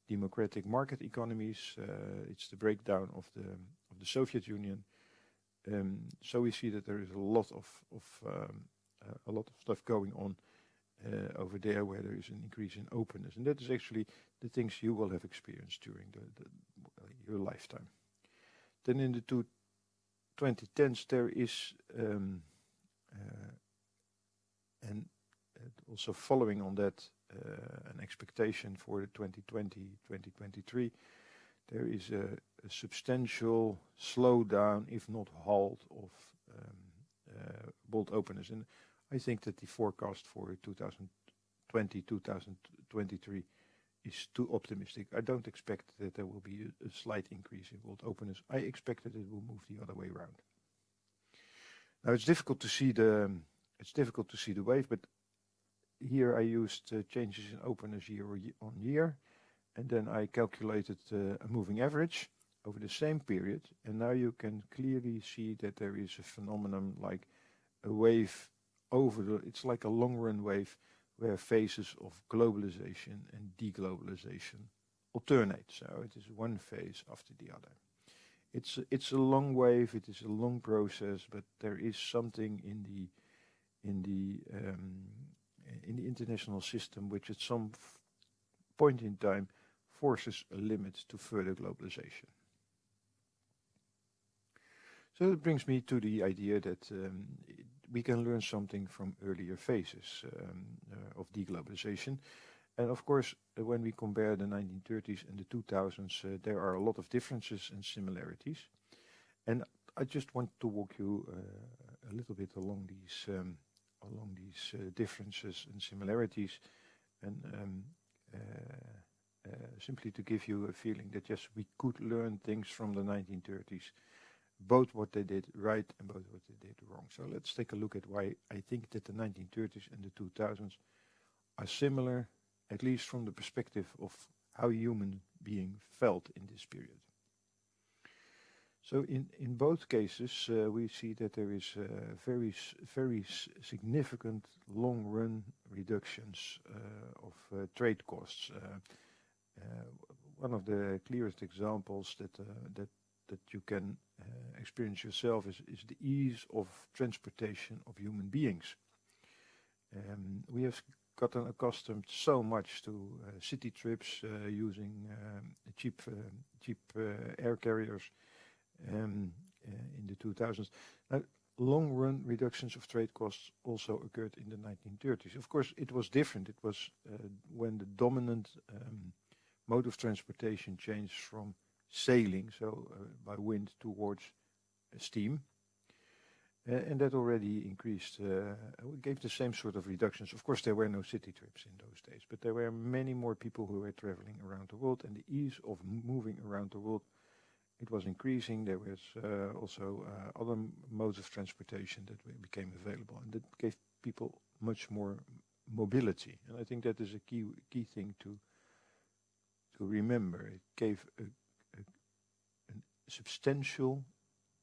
democratic market economies. Uh, it's the breakdown of the of the Soviet Union, we see that there is a lot of, um, uh, a lot of stuff going on uh, over there where there is an increase in openness. And that is actually the things you will have experienced during your lifetime. Then in the two 2010s there is um, uh, and also following on that an expectation for the 2020-2023 there is a, substantial slowdown, if not halt, of um, uh, world openness. And I think that the forecast for 2020-2023 is too optimistic. I don't expect that there will be a, slight increase in world openness. I expect that it will move the other way around. Now it's difficult to see the it's difficult to see the wave, but here I used uh, changes in openness year on year and then I calculated uh, a moving average over the same period and now you can clearly see that there is a phenomenon like a wave over the it's like a long run wave where phases of globalization and deglobalization alternate. So it is one phase after the other. It's it's a long wave it is a long process but there is something in the in the um, in the international system which at some point in time forces a limit to further globalization. So that brings me to the idea that um, we can learn something from earlier phases um, uh, of deglobalization. And of course, uh, when we compare the 1930s and the 2000s, uh, there are a lot of differences and similarities. And I just want to walk you uh, a little bit along these um, along these uh, differences and similarities, and um, uh, simply to give you a feeling that yes, we could learn things from the 1930s both what they did right and both what they did wrong. So let's take a look at why I think that the 1930s and the 2000s are similar, at least from the perspective of how human being felt in this period. So in, in both cases, uh, we see that there is uh, very, very significant long-run reductions uh, of uh, trade costs. Uh, uh, one of the clearest examples that, that that you can uh, experience yourself is, is the ease of transportation of human beings. Um, we have gotten accustomed so much to uh, city trips uh, using um, cheap uh, cheap uh, air carriers um, uh, in the 2000s. Now, long-run reductions of trade costs also occurred in the 1930s. Of course, it was different. It was when the dominant um, mode of transportation changed from sailing, so uh, by wind towards uh, steam. Uh, and that already increased, gave the same sort of reductions. Of course, there were no city trips in those days, but there were many more people who were traveling around the world, and the ease of moving around the world it was increasing. There was uh, also uh, other modes of transportation that became available, and that gave people much more mobility. And I think that is a key key thing to to remember. It gave a substantial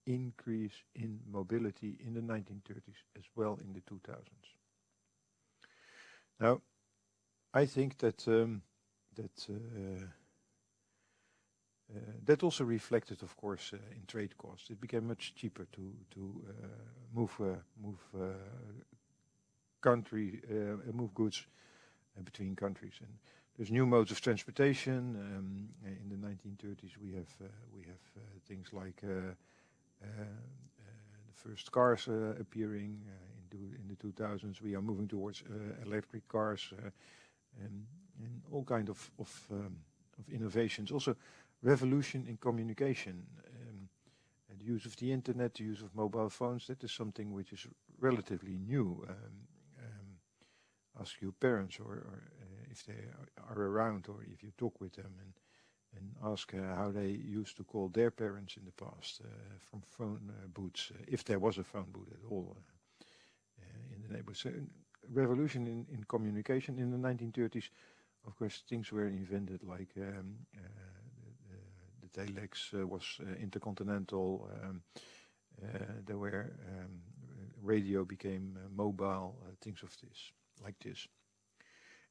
increase in mobility in the 1930s as well in the 2000s. Now, I think that um, that uh, uh, that also reflected, of course, uh, in trade costs. It became much cheaper to to uh, move uh, move uh, country move goods between countries and there's new modes of transportation. Um, in the 1930s, we have uh, we have uh, things like uh, the first cars appearing. in, the 2000s, we are moving towards electric cars and, and all kind of of, um, of innovations. Also, revolution in communication. Um, the use of the internet, the use of mobile phones, that is something which is relatively new. Um, um, ask your parents or, or if they are around or if you talk with them and and ask how they used to call their parents in the past uh, from phone uh, booths, uh, if there was a phone booth at all in the neighborhood. So revolution in, in communication in the 1930s, of course, things were invented like um, the, the, telex was intercontinental. Um, there were um, radio became mobile, things of this, like this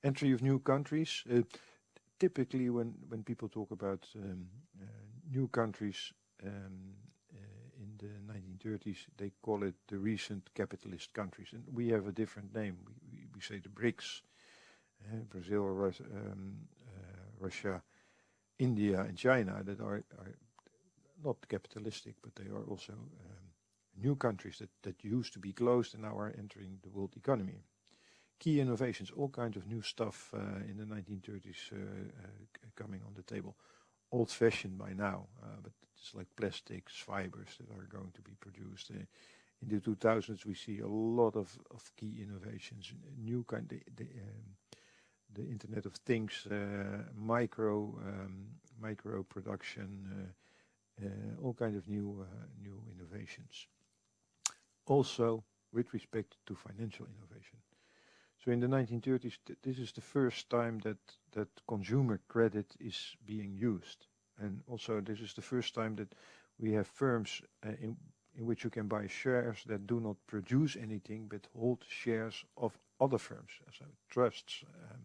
entry of new countries. Uh, typically, when when people talk about um, uh, new countries um, uh, in the 1930s, they call it the recent capitalist countries, and we have a different name. We we, we say the BRICS: Brazil, Rus um, Russia, India, and China that are, are not capitalistic, but they are also um, new countries that, that used to be closed and now are entering the world economy key innovations, all kinds of new stuff uh, in the 1930s uh, uh, coming on the table. Old-fashioned by now, but it's like plastics, fibers that are going to be produced. in the 2000s, we see a lot of, of key innovations, new kind, the, the, um, the Internet of Things, micro um, micro production, all kinds of new new innovations. Also, with respect to financial innovation, so in the 1930s, th this is the first time that, that consumer credit is being used. And also this is the first time that we have firms uh, in, in which you can buy shares that do not produce anything but hold shares of other firms, so trusts. Um,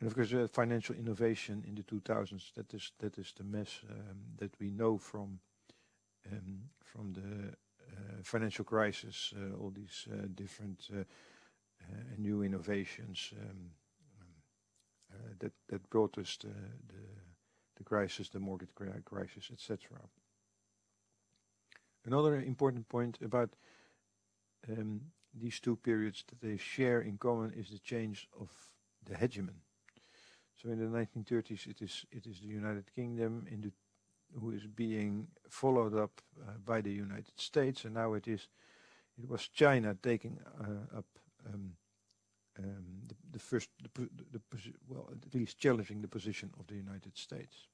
and of course, uh, financial innovation in the 2000s, that is, that is the mess um, that we know from, um, from the uh, financial crisis, uh, all these uh, different uh, uh, and new innovations um, um, uh, that that brought us the, crisis, the mortgage crisis, etc. Another important point about um, these two periods that they share in common is the change of the hegemon. So in the 1930s, it is it is the United Kingdom in the, who is being followed up uh, by the United States, and now it is it was China taking uh, up um, um, the, the, first the, the, well at least challenging the position of the United States.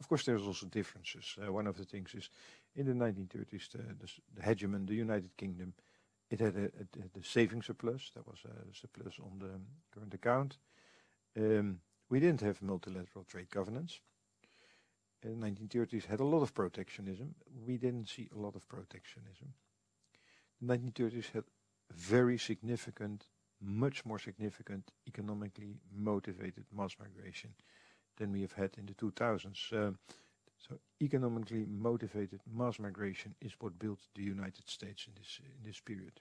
Of course, there's also differences. Uh, one of the things is in the 1930s, the, the, the hegemon, the United Kingdom, it had a, a, a saving surplus. That was a surplus on the current account. Um, we didn't have multilateral trade governance. In the 1930s had a lot of protectionism. We didn't see a lot of protectionism. The 1930s had very significant, much more significant economically motivated mass migration than we have had in the 2000s. Uh, so economically motivated mass migration is what built the United States in this in this period.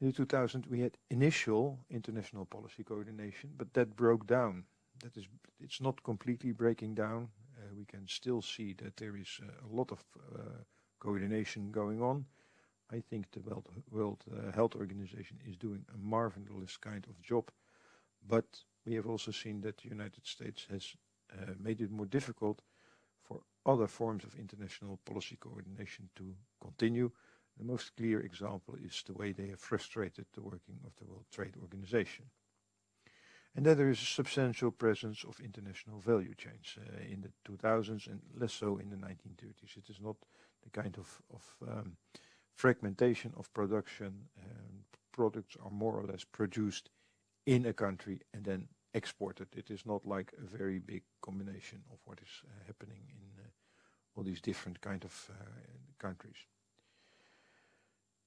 In 2000 we had initial international policy coordination, but that broke down. That is, it's not completely breaking down. Uh, we can still see that there is uh, a lot of uh, coordination going on. I think the World, World uh, Health Organization is doing a marvelous kind of job, but we have also seen that the United States has uh, made it more difficult for other forms of international policy coordination to continue. The most clear example is the way they have frustrated the working of the World Trade Organization. And then there is a substantial presence of international value chains uh, in the 2000s and less so in the 1930s. It is not the kind of, of um, fragmentation of production. Um, products are more or less produced in a country and then exported. It is not like a very big combination of what is uh, happening in uh, all these different kind of uh, countries.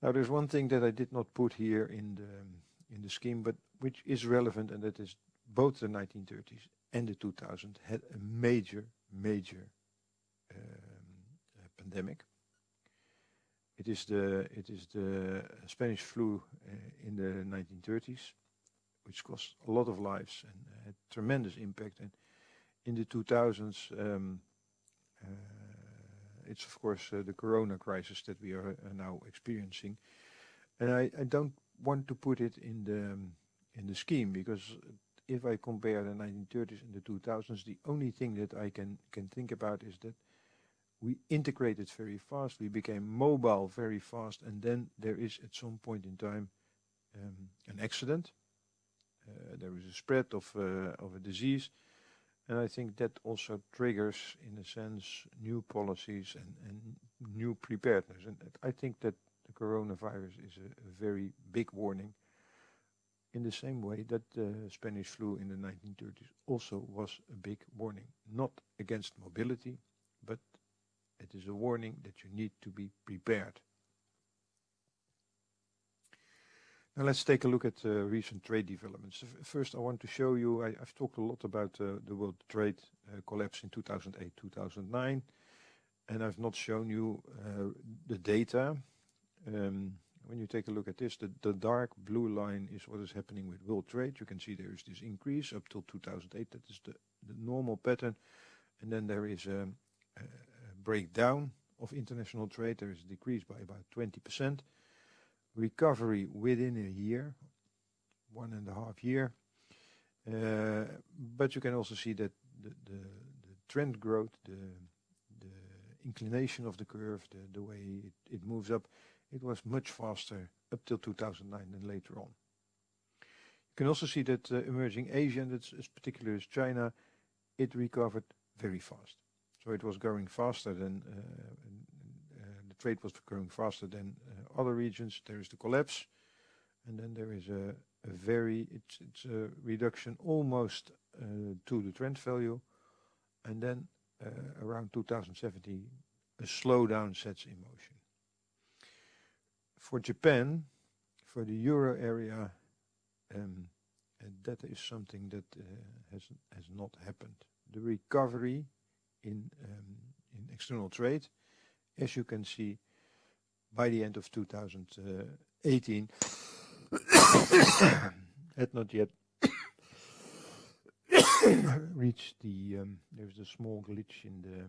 Now there's one thing that I did not put here in the um, in the scheme, but which is relevant, and that is both the 1930s and the 2000s had a major, major um, uh, pandemic. It is the it is the Spanish flu uh, in the 1930s, which cost a lot of lives and had tremendous impact. And in the 2000s, um, uh, it's of course uh, the corona crisis that we are now experiencing. And I, I, don't want to put it in the um, in the scheme because if I compare the 1930s and the 2000s, the only thing that I can can think about is that we integrated very fast, we became mobile very fast, and then there is at some point in time um, an accident uh, there is a spread of uh, of a disease, and I think that also triggers, in a sense, new policies and, and new preparedness. And I think that the coronavirus is a, a very big warning in the same way that the Spanish flu in the 1930s also was a big warning. Not against mobility, it is a warning that you need to be prepared. Now let's take a look at uh, recent trade developments. First, I want to show you, I, have talked a lot about uh, the world trade uh, collapse in 2008-2009, and I've not shown you uh, the data. Um, when you take a look at this, the, the, dark blue line is what is happening with world trade. You can see there is this increase up till 2008. That is the, the normal pattern. And then there is a, a breakdown of international trade. There is a decrease by about 20% recovery within a year, one and a half year. Uh, but you can also see that the, trend growth, the, inclination of the curve, the, way it, moves up, it was much faster up till 2009 than later on. You can also see that uh, emerging Asia, and it's as particular as China, it recovered very fast. So it was growing faster than uh, trade was growing faster than uh, other regions. There is the collapse, and then there is a, a very it's it's a reduction almost uh, to the trend value, and then around 2017 a slowdown sets in motion. For Japan, for the euro area, um, that is something that uh, has has not happened. The recovery in um, external trade as you can see, by the end of 2018, had not yet reached the, um, there's a small glitch in the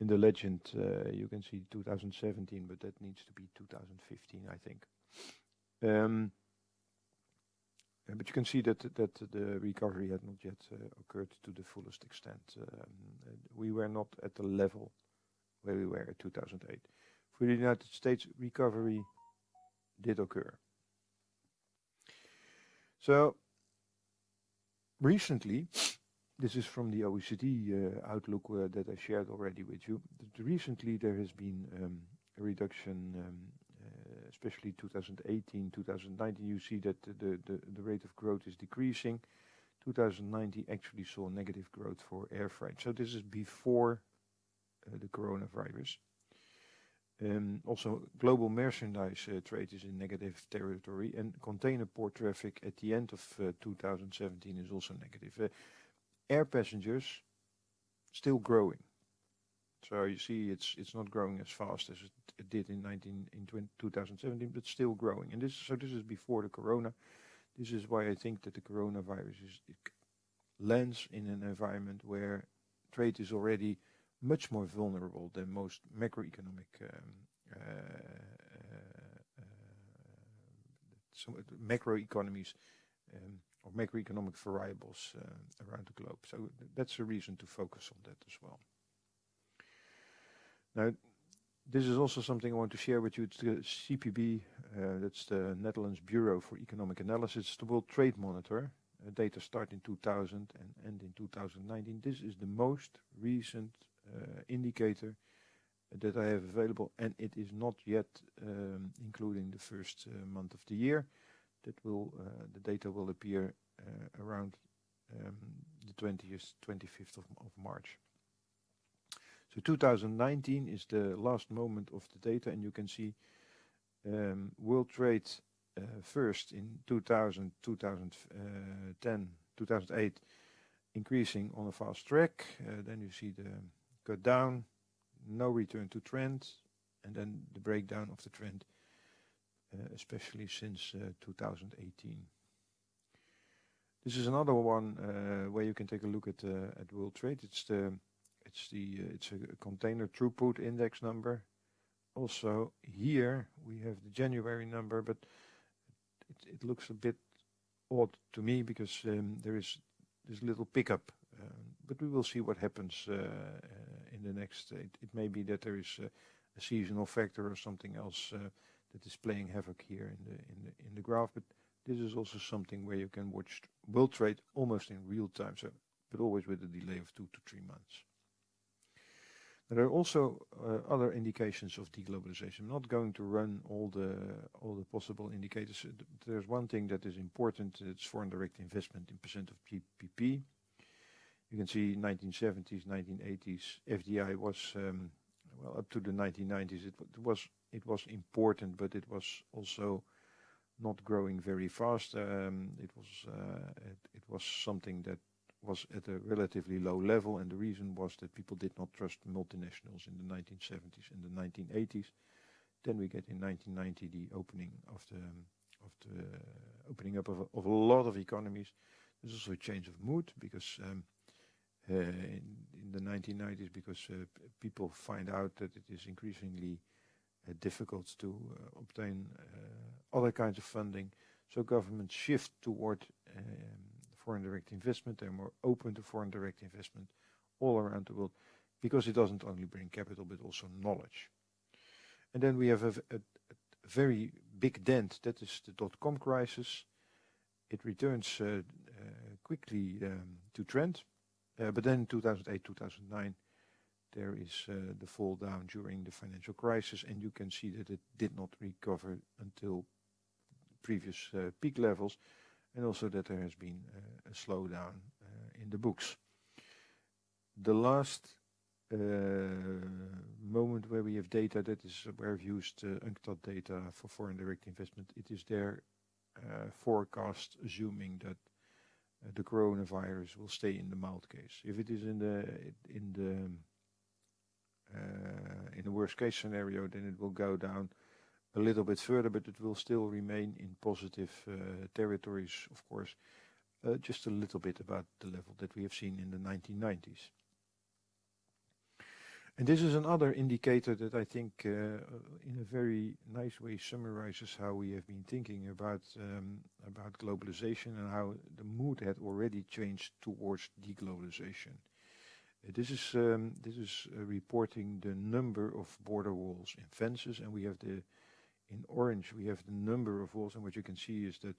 in the legend, uh, you can see 2017, but that needs to be 2015, I think. But you can see that that the recovery had not yet uh, occurred to the fullest extent. Um, we were not at the level where we were in 2008. For the United States, recovery did occur. So recently, this is from the OECD uh, outlook uh, that I shared already with you. That Recently, there has been um, a reduction, um, uh, especially 2018, 2019. You see that the, the, the rate of growth is decreasing. 2019 actually saw negative growth for air freight. So this is before uh, the coronavirus. Um, also, global merchandise uh, trade is in negative territory, and container port traffic at the end of uh, 2017 is also negative air passengers still growing. So you see, it's it's not growing as fast as it, it did in 19 in 20, 2017, but still growing. And this so this is before the corona. This is why I think that the coronavirus is lands in an environment where trade is already much more vulnerable than most macroeconomic um, uh, uh, uh, macro economies um, or macroeconomic variables uh, around the globe. So that's a reason to focus on that as well. Now, this is also something I want to share with you. It's the CPB, uh, that's the Netherlands Bureau for Economic Analysis, the World Trade Monitor. Uh, data start in 2000 and end in 2019. This is the most recent uh, indicator that I have available, and it is not yet um, including the first uh, month of the year that will uh, the data will appear uh, around um, the 20th, 25th of, of March. So 2019 is the last moment of the data, and you can see um, world trade uh, first in 2000, 2010, 2008, increasing on a fast track. Uh, then you see the cut down, no return to trend, and then the breakdown of the trend uh, especially since uh, 2018. This is another one uh, where you can take a look at at world trade. It's the it's the it's a container throughput index number. Also here we have the January number, but it, it looks a bit odd to me because um, there is this little pickup. Um, but we will see what happens uh, uh, in the next. It, it, may be that there is a, a seasonal factor or something else uh, that is playing havoc here in the in the in the graph. But this is also something where you can watch world trade almost in real time, so but always with a delay of two to three months. There are also uh, other indications of deglobalization. I'm not going to run all the all the possible indicators. There's one thing that is important. It's foreign direct investment in percent of GDP. You can see 1970s, 1980s, FDI was um, well up to the 1990s. It, it was it was important, but it was also not growing very fast. Um, it was uh, it, it, was something that was at a relatively low level, and the reason was that people did not trust multinationals in the 1970s and the 1980s. Then we get in 1990 the opening of the of the opening up of, of a lot of economies. There's also a change of mood because um, uh, in, in, the 1990s, because uh, people find out that it is increasingly uh, difficult to uh, obtain uh, other kinds of funding. So governments shift toward um, foreign direct investment. They're more open to foreign direct investment all around the world because it doesn't only bring capital but also knowledge. And then we have a, a, a very big dent. That is the dot-com crisis. It returns uh, uh, quickly um, to trend. Uh, but then in 2008, 2009, there is uh, the fall down during the financial crisis, and you can see that it did not recover until previous uh, peak levels, and also that there has been eh, a slowdown eh, in the books. The last eh, moment where we have data, that is where we've used UNCTAD data for foreign direct investment. It is their forecast assuming that the coronavirus will stay in the mild case. If it is in the in the in a worst case scenario, then it will go down a little bit further, but it will still remain in positive uh, territories, of course, uh, just a little bit about the level that we have seen in the 1990s. And this is another indicator that I think uh, in a very nice way summarizes how we have been thinking about um, about globalization and how the mood had already changed towards deglobalization. This is um, this is reporting the number of border walls in fences, and we have the in orange we have the number of walls, and what you can see is that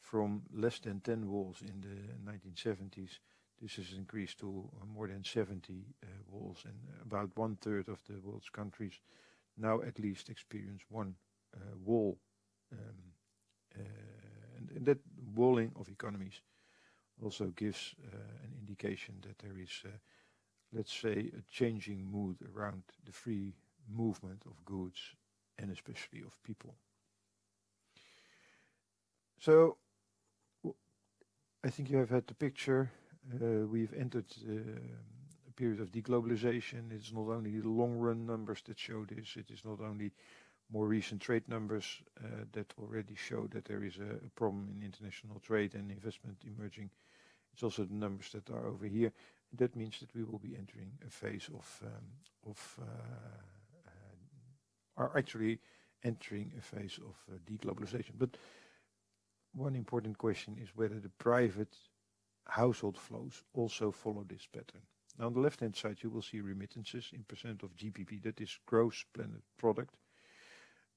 from less than 10 walls in the 1970s this has increased to uh, more than 70 uh, walls, and about one third of the world's countries now at least experience one uh, wall. Um, and, and, that walling of economies also gives an indication that there is, let's say, a changing mood around the free movement of goods and especially of people. So I think you have had the picture uh, we've entered uh, a period of deglobalization. It's not only the long-run numbers that show this, it is not only more recent trade numbers uh, that already show that there is a problem in international trade and investment emerging. It's also the numbers that are over here. That means that we will be entering a phase of um, are actually entering a phase of deglobalization. But one important question is whether the private household flows also follow this pattern. Now on the left-hand side, you will see remittances in percent of GPP. That is gross planet product.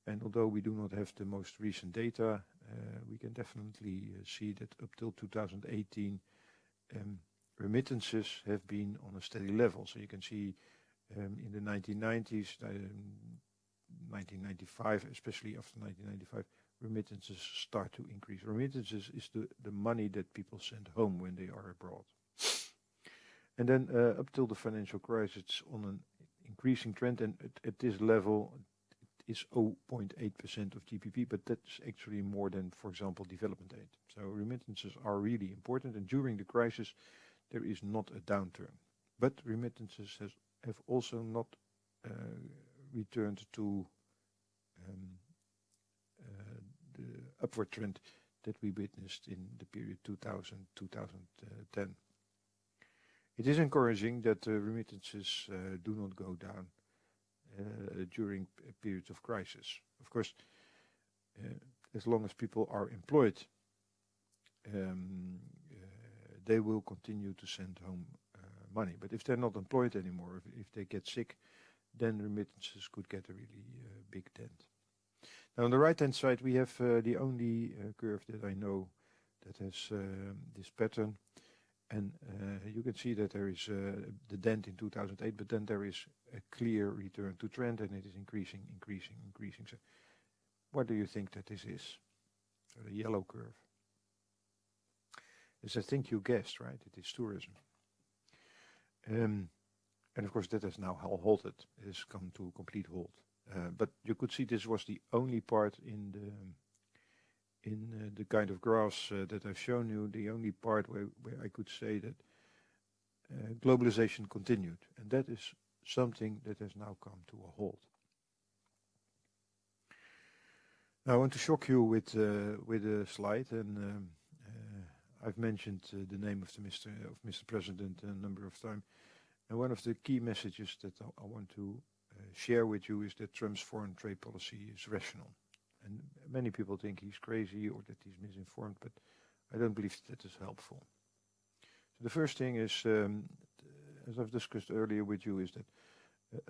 And although we do not have the most recent data, uh, we can definitely uh, see that up till 2018, um, remittances have been on a steady level. So you can see um, in the 1990s, um, 1995, especially after 1995, remittances start to increase. Remittances is the, the money that people send home when they are abroad. And then uh, up till the financial crisis, it's on an increasing trend, and at, at this level, it is 0.8% of GDP, but that's actually more than, for example, development aid. So remittances are really important, and during the crisis, there is not a downturn. But remittances has, have also not uh, returned to um, the upward trend that we witnessed in the period 2000-2010. It is encouraging that remittances uh, do not go down uh, during periods of crisis. Of course, uh, as long as people are employed, um, they will continue to send home money. But if they're not employed anymore, if, they get sick, then remittances could get a really uh, big dent. Now on the right hand side we have uh, the only uh, curve that I know that has um, this pattern and uh, you can see that there is the dent in 2008 but then there is a clear return to trend and it is increasing, increasing, increasing. So what do you think that this is? So the yellow curve. As I think you guessed, right? It is tourism. Um, and of course that has now halted. Has come to a complete halt. Uh, but you could see this was the only part in the in uh, the kind of graphs uh, that I've shown you, the only part where, where I could say that uh, globalization continued. And that is something that has now come to a halt. Now I want to shock you with uh, with a slide, and um, uh, I've mentioned the name of the Mr. of Mr. President a number of times. And one of the key messages that I, want to share with you is that Trump's foreign trade policy is rational. And many people think he's crazy or that he's misinformed, but I don't believe that is helpful. So the first thing is, um, as I've discussed earlier with you, is that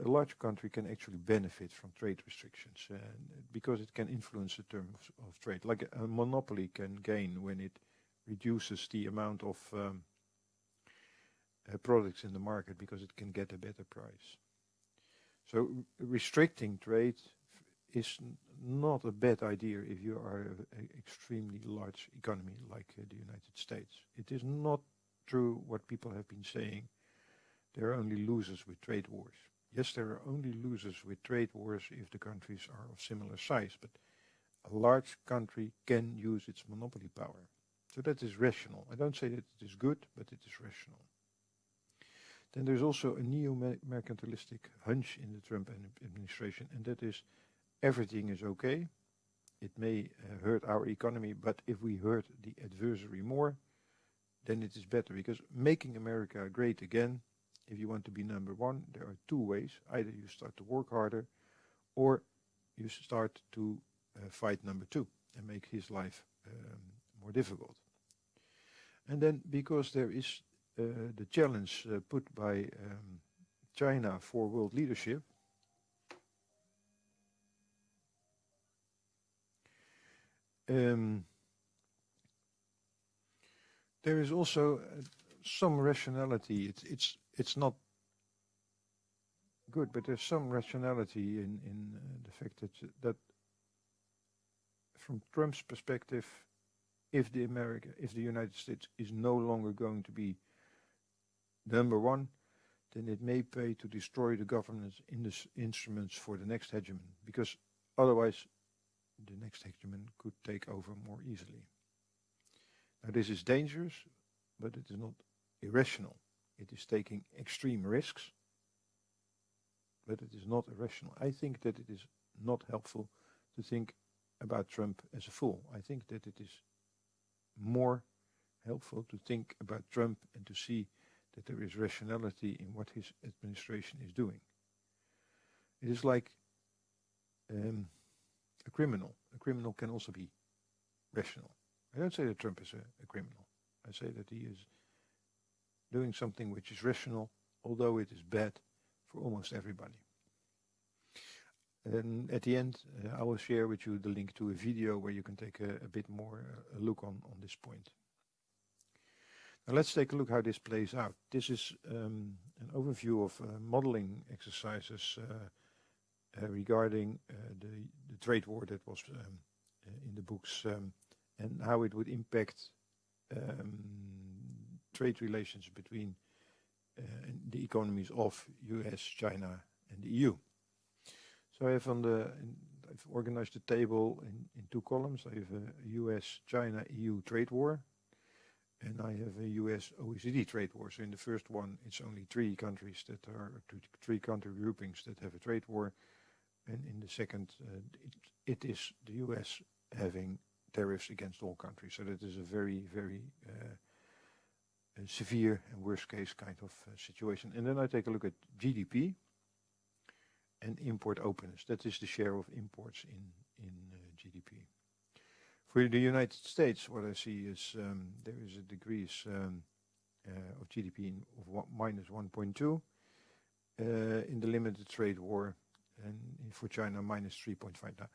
a large country can actually benefit from trade restrictions uh, because it can influence the terms of, trade. Like a, a, monopoly can gain when it reduces the amount of um, uh, products in the market because it can get a better price. So restricting trade is not a bad idea if you are an extremely large economy like uh, the United States. It is not true what people have been saying. There are only losers with trade wars. Yes, there are only losers with trade wars if the countries are of similar size, but a large country can use its monopoly power. So that is rational. I don't say that it is good, but it is rational. Then there's also a neo-mercantilistic hunch in the Trump administration, and that is everything is okay. It may uh, hurt our economy, but if we hurt the adversary more, then it is better because making America great again if you want to be number one, there are two ways. Either you start to work harder or you start to uh, fight number two and make his life um, more difficult. And then because there is the challenge uh, put by um, China for world leadership, um, there is also uh, some rationality. It's it's it's not good, but there's some rationality in in uh, the fact that that from Trump's perspective, if the America, if the United States is no longer going to be number one, then it may pay to destroy the governance in the instruments for the next hegemon, because otherwise the next hegemon could take over more easily. Now this is dangerous, but it is not irrational. It is taking extreme risks, but it is not irrational. I think that it is not helpful to think about Trump as a fool. I think that it is more helpful to think about Trump and to see that there is rationality in what his administration is doing. It is like um, a criminal. A criminal can also be rational. I don't say that Trump is a, a criminal. I say that he is doing something which is rational, although it is bad for almost everybody. And at the end, uh, I will share with you the link to a video where you can take a, a bit more uh, a look on, on this point. Let's take a look how this plays out. This is um, an overview of uh, modeling exercises uh, uh, regarding uh, the, the, trade war that was um, in the books um, and how it would impact um, trade relations between the economies of US, China and the EU. So I have on the, I've organized the table in, in two columns. I have a US, China, EU trade war. And I have a US OECD trade war. So in the first one, it's only three countries that are, three country groupings that have a trade war. And in the second, uh, it, it is the US having tariffs against all countries. So that is a very, very uh, severe and worst case kind of uh, situation. And then I take a look at GDP and import openness. That is the share of imports in, in uh, GDP. For the United States, what I see is um, there is a decrease um, uh, of GDP of one, minus 1.2 uh, in the limited trade war, and for China minus 3.5. Now,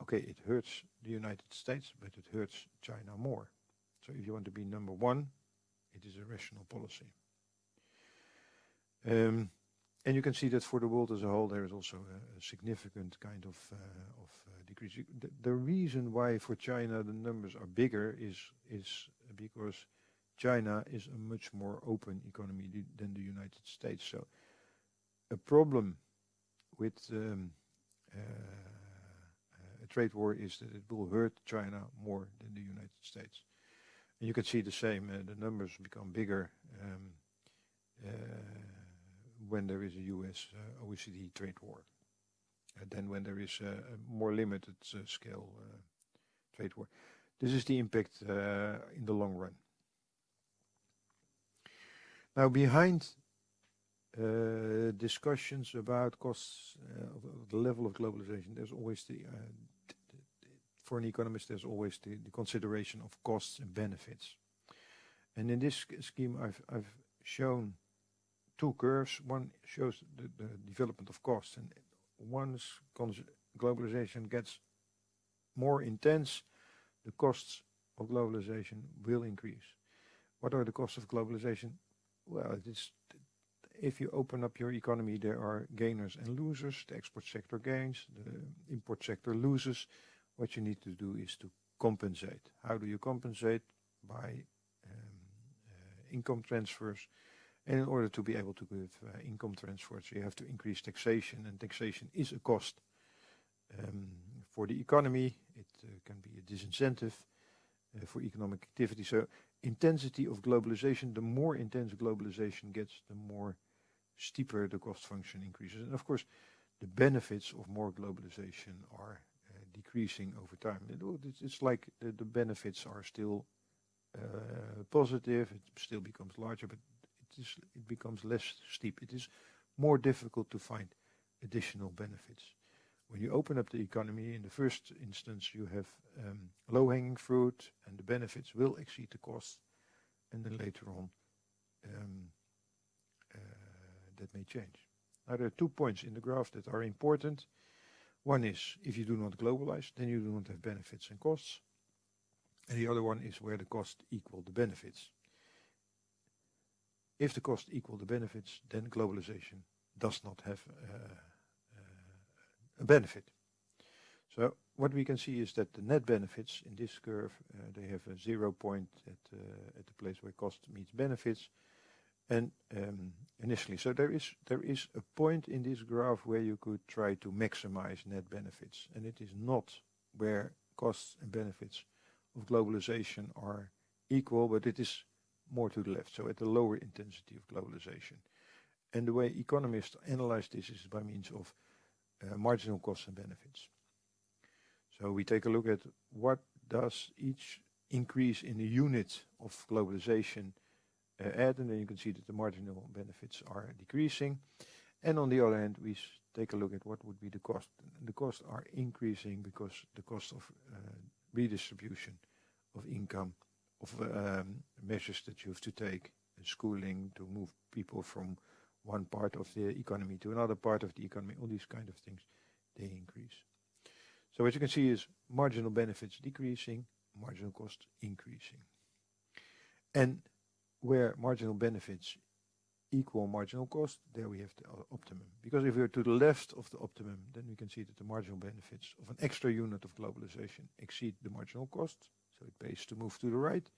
okay, it hurts the United States, but it hurts China more. So if you want to be number one, it is a rational policy. Um, you can see that for the world as a whole, there is also a, significant kind of, uh, of uh, decrease. The, reason why for China the numbers are bigger is, is because China is a much more open economy than the United States. So a problem with um, uh, a trade war is that it will hurt China more than the United States. And you can see the same, the numbers become bigger um, when there is a US uh, OECD trade war than when there is a more limited uh, scale uh, trade war. This is the impact in the long run. Now, behind uh, discussions about costs, uh, of the level of globalization, there's always the, uh, for an economist, there's always the, the, consideration of costs and benefits. And in this scheme, I've, I've shown two curves. One shows the, the development of costs, and once globalization gets more intense, the costs of globalization will increase. What are the costs of globalization? Well, it is if you open up your economy, there are gainers and losers. The export sector gains, the import sector loses. What you need to do is to compensate. How do you compensate? By um, uh, income transfers and in order to be able to give uh, income transfers, you have to increase taxation, and taxation is a cost um, for the economy. It uh, can be a disincentive uh, for economic activity. So intensity of globalization, the more intense globalization gets, the more steeper the cost function increases. And of course, the benefits of more globalization are uh, decreasing over time. It, it's like the, the benefits are still uh, positive, it still becomes larger, but is, it becomes less steep. It is more difficult to find additional benefits. When you open up the economy, in the first instance, you have um, low-hanging fruit, and the benefits will exceed the costs, and then later on, um, uh, that may change. Now, there are two points in the graph that are important. One is if you do not globalize, then you do not have benefits and costs. And the other one is where the cost equal the benefits. If the cost equal the benefits, then globalization does not have uh, uh, a benefit. So what we can see is that the net benefits in this curve, uh, they have a zero point at, uh, at the place where cost meets benefits. And um, initially, so there is there is a point in this graph where you could try to maximize net benefits, and it is not where costs and benefits of globalization are equal, but it is more to the left, so at the lower intensity of globalization. And the way economists analyze this is by means of uh, marginal costs and benefits. So we take a look at what does each increase in the unit of globalization uh, add, and then you can see that the marginal benefits are decreasing. And on the other hand, we take a look at what would be the cost. The costs are increasing because the cost of uh, redistribution of income, of um, measures that you have to take, schooling to move people from one part of the economy to another part of the economy, all these kind of things, they increase. So what you can see is marginal benefits decreasing, marginal cost increasing. And where marginal benefits equal marginal cost, there we have the optimum. Because if we're to the left of the optimum, then we can see that the marginal benefits of an extra unit of globalization exceed the marginal cost, so it pays to move to the right.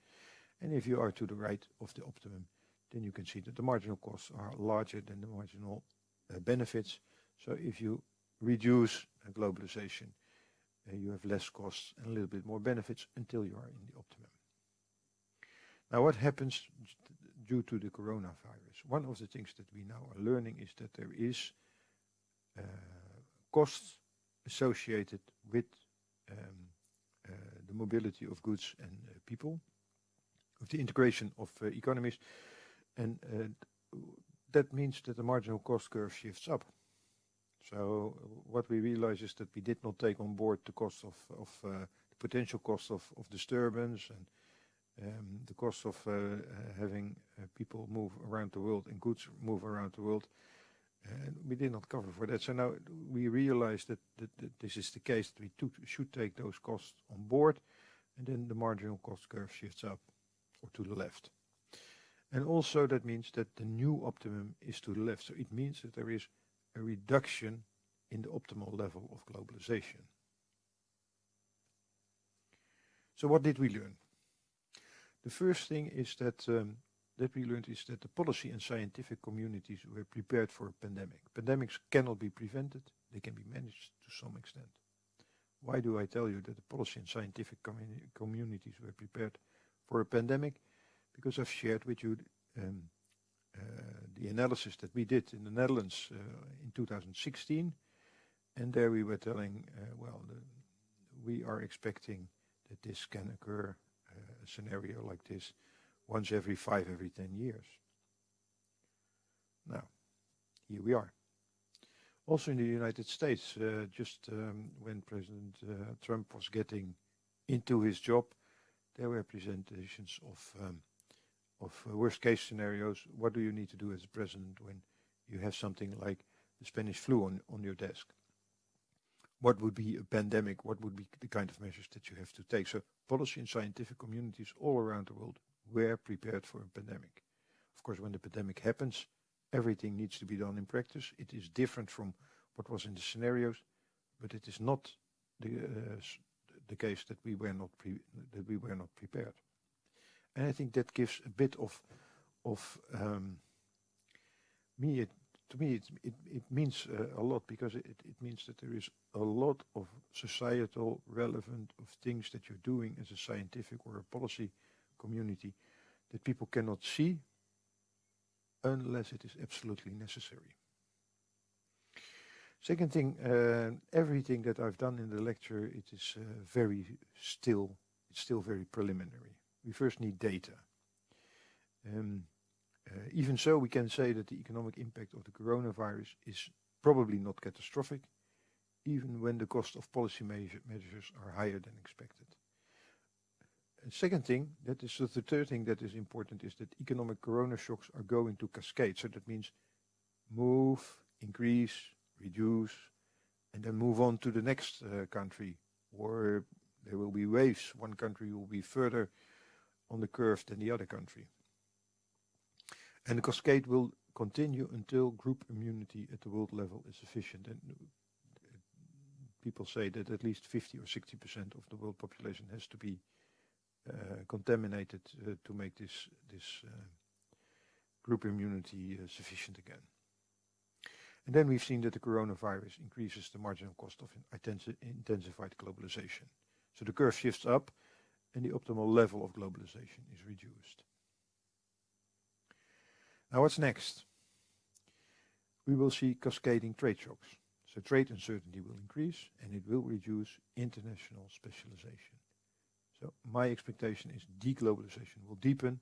And if you are to the right of the optimum, then you can see that the marginal costs are larger than the marginal uh, benefits. So if you reduce uh, globalization, uh, you have less costs and a little bit more benefits until you are in the optimum. Now what happens due to the coronavirus? One of the things that we now are learning is that there is uh, costs associated with um, mobility of goods and uh, people, of the integration of uh, economies, and uh, that means that the marginal cost curve shifts up. So what we realize is that we did not take on board the cost of, of uh, the potential cost of, of disturbance and um, the cost of uh, having uh, people move around the world and goods move around the world. We did not cover for that. So now we realize that, this is the case, that we should take those costs on board, and then the marginal cost curve shifts up or to the left. And also that means that the new optimum is to the left. So it means that there is a reduction in the optimal level of globalization. So what did we learn? The first thing is that um, that we learned is that the policy and scientific communities were prepared for a pandemic. Pandemics cannot be prevented, they can be managed to some extent. Why do I tell you that the policy and scientific communities were prepared for a pandemic? Because I've shared with you um, uh, the analysis that we did in the Netherlands uh, in 2016, and there we were telling, uh, well, the, we are expecting that this can occur a scenario like this once every five, every 10 years. Now, here we are. Also in the United States, uh, just um, when President uh, Trump was getting into his job, there were presentations of um, of uh, worst case scenarios. What do you need to do as a president when you have something like the Spanish flu on, on your desk? what would be a pandemic, what would be the kind of measures that you have to take. So policy and scientific communities all around the world were prepared for a pandemic. Of course, when the pandemic happens, everything needs to be done in practice. It is different from what was in the scenarios, but it is not the uh, the case that we were not that we were not prepared. And I think that gives a bit of of um, me it to me, it, it, it means uh, a lot because it, it means that there is a lot of societal relevant of things that you're doing as a scientific or a policy community that people cannot see unless it is absolutely necessary. Second thing, uh, everything that I've done in the lecture, it is uh, very still, it's still very preliminary. We first need data. Um, Uh, even so, we can say that the economic impact of the coronavirus is probably not catastrophic, even when the cost of policy measure, measures are higher than expected. Second thing, that is the third thing that is important, is that economic corona shocks are going to cascade. So that means move, increase, reduce, and then move on to the next uh, country. Or there will be waves. One country will be further on the curve than the other country. And the cascade will continue until group immunity at the world level is sufficient. And uh, people say that at least 50 or 60% of the world population has to be contaminated uh, to make this this uh, group immunity uh, sufficient again. And then we've seen that the coronavirus increases the marginal cost of intensi intensified globalization. So the curve shifts up and the optimal level of globalization is reduced. Now what's next? We will see cascading trade shocks. So trade uncertainty will increase and it will reduce international specialization. So my expectation is deglobalization will deepen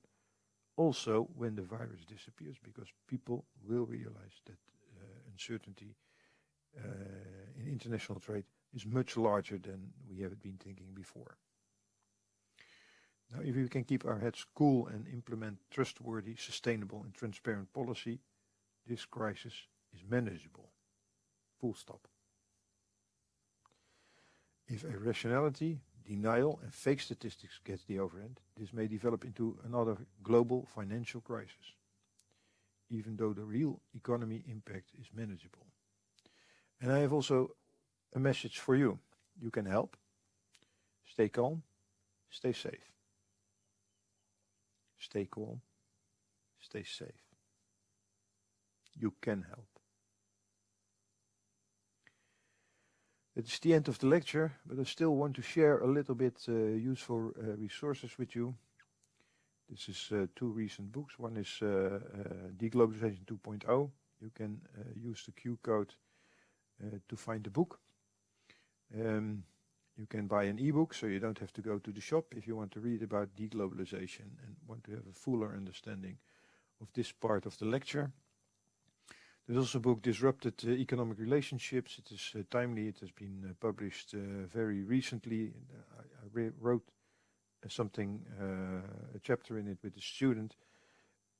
also when the virus disappears because people will realize that uh, uncertainty uh, in international trade is much larger than we have been thinking before. Now, if we can keep our heads cool and implement trustworthy, sustainable and transparent policy, this crisis is manageable. Full stop. If irrationality, denial and fake statistics gets the overhand, this may develop into another global financial crisis, even though the real economy impact is manageable. And I have also a message for you. You can help. Stay calm. Stay safe. Stay calm. Stay safe. You can help. It's the end of the lecture, but I still want to share a little bit uh, useful uh, resources with you. This is uh, two recent books. One is uh, uh, Deglobalization 2.0. You can uh, use the Q code to find the book. Um, you can buy an e-book, so you don't have to go to the shop if you want to read about deglobalization and want to have a fuller understanding of this part of the lecture. There's also a book, Disrupted uh, Economic Relationships. It is uh, timely. It has been uh, published very recently. I, I wrote something, a chapter in it with a student.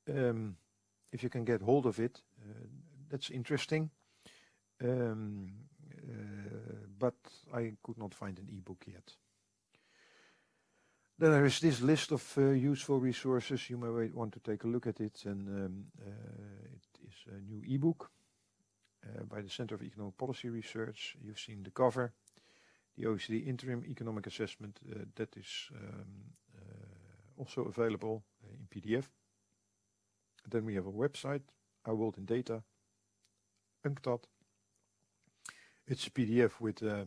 Um, if you can get hold of it, that's interesting. Um, but I could not find an e-book yet. Then there is this list of uh, useful resources. You may want to take a look at it. And um, a new e-book uh, by the Center of Economic Policy Research. You've seen the cover. The OECD Interim Economic Assessment, uh, that is um, uh, also available uh, in PDF. then we have a website, Our World in Data, UNCTAD. It's a PDF with uh,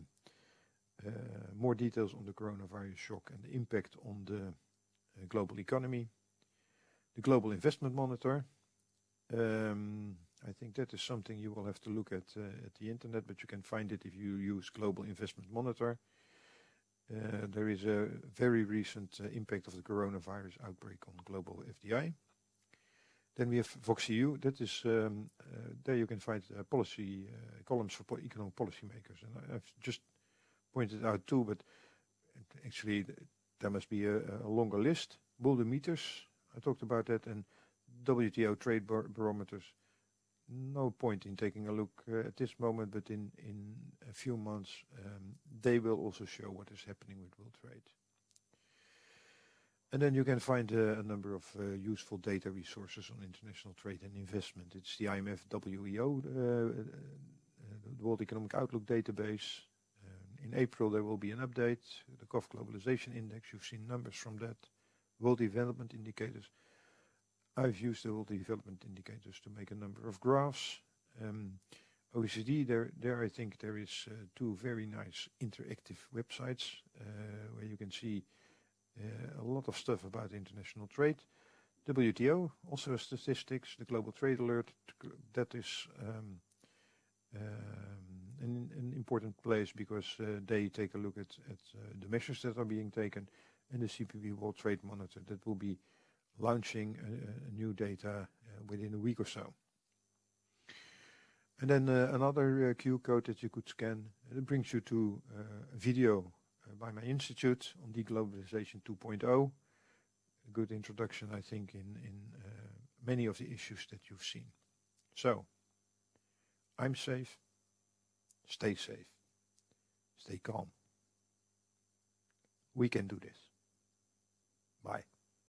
more details on the coronavirus shock and the impact on the global economy. The Global Investment Monitor. Um, I think that is something you will have to look at uh, at the internet, but you can find it if you use Global Investment Monitor. Uh, there is a very recent uh, impact of the coronavirus outbreak on global FDI. Then we have VoxEU. That is um, there you can find policy columns for economic policymakers, and I've just pointed out too, but actually there must be a, a longer list. Barometers, I talked about that, and WTO trade bar barometers. No point in taking a look uh, at this moment, but in, in a few months um, they will also show what is happening with world trade. And then you can find uh, a number of uh, useful data resources on international trade and investment. It's the IMF WEO, the World Economic Outlook database, in April, there will be an update. The KOF Globalization Index, you've seen numbers from that. World Development Indicators. I've used the Development Indicators to make a number of graphs. Um, OECD, there, there I think there is uh, two very nice interactive websites uh, where you can see uh, a lot of stuff about international trade. WTO, also statistics, the Global Trade Alert, that is um, um, an, an important place because uh, they take a look at, at uh, the measures that are being taken and the CPB World Trade Monitor that will be launching new data uh, within a week or so. And then uh, another uh, QR code that you could scan. It brings you to a video by my institute on deglobalization 2.0. A good introduction, I think, in, in many of the issues that you've seen. So, I'm safe. Stay safe. Stay calm. We can do this. Bye.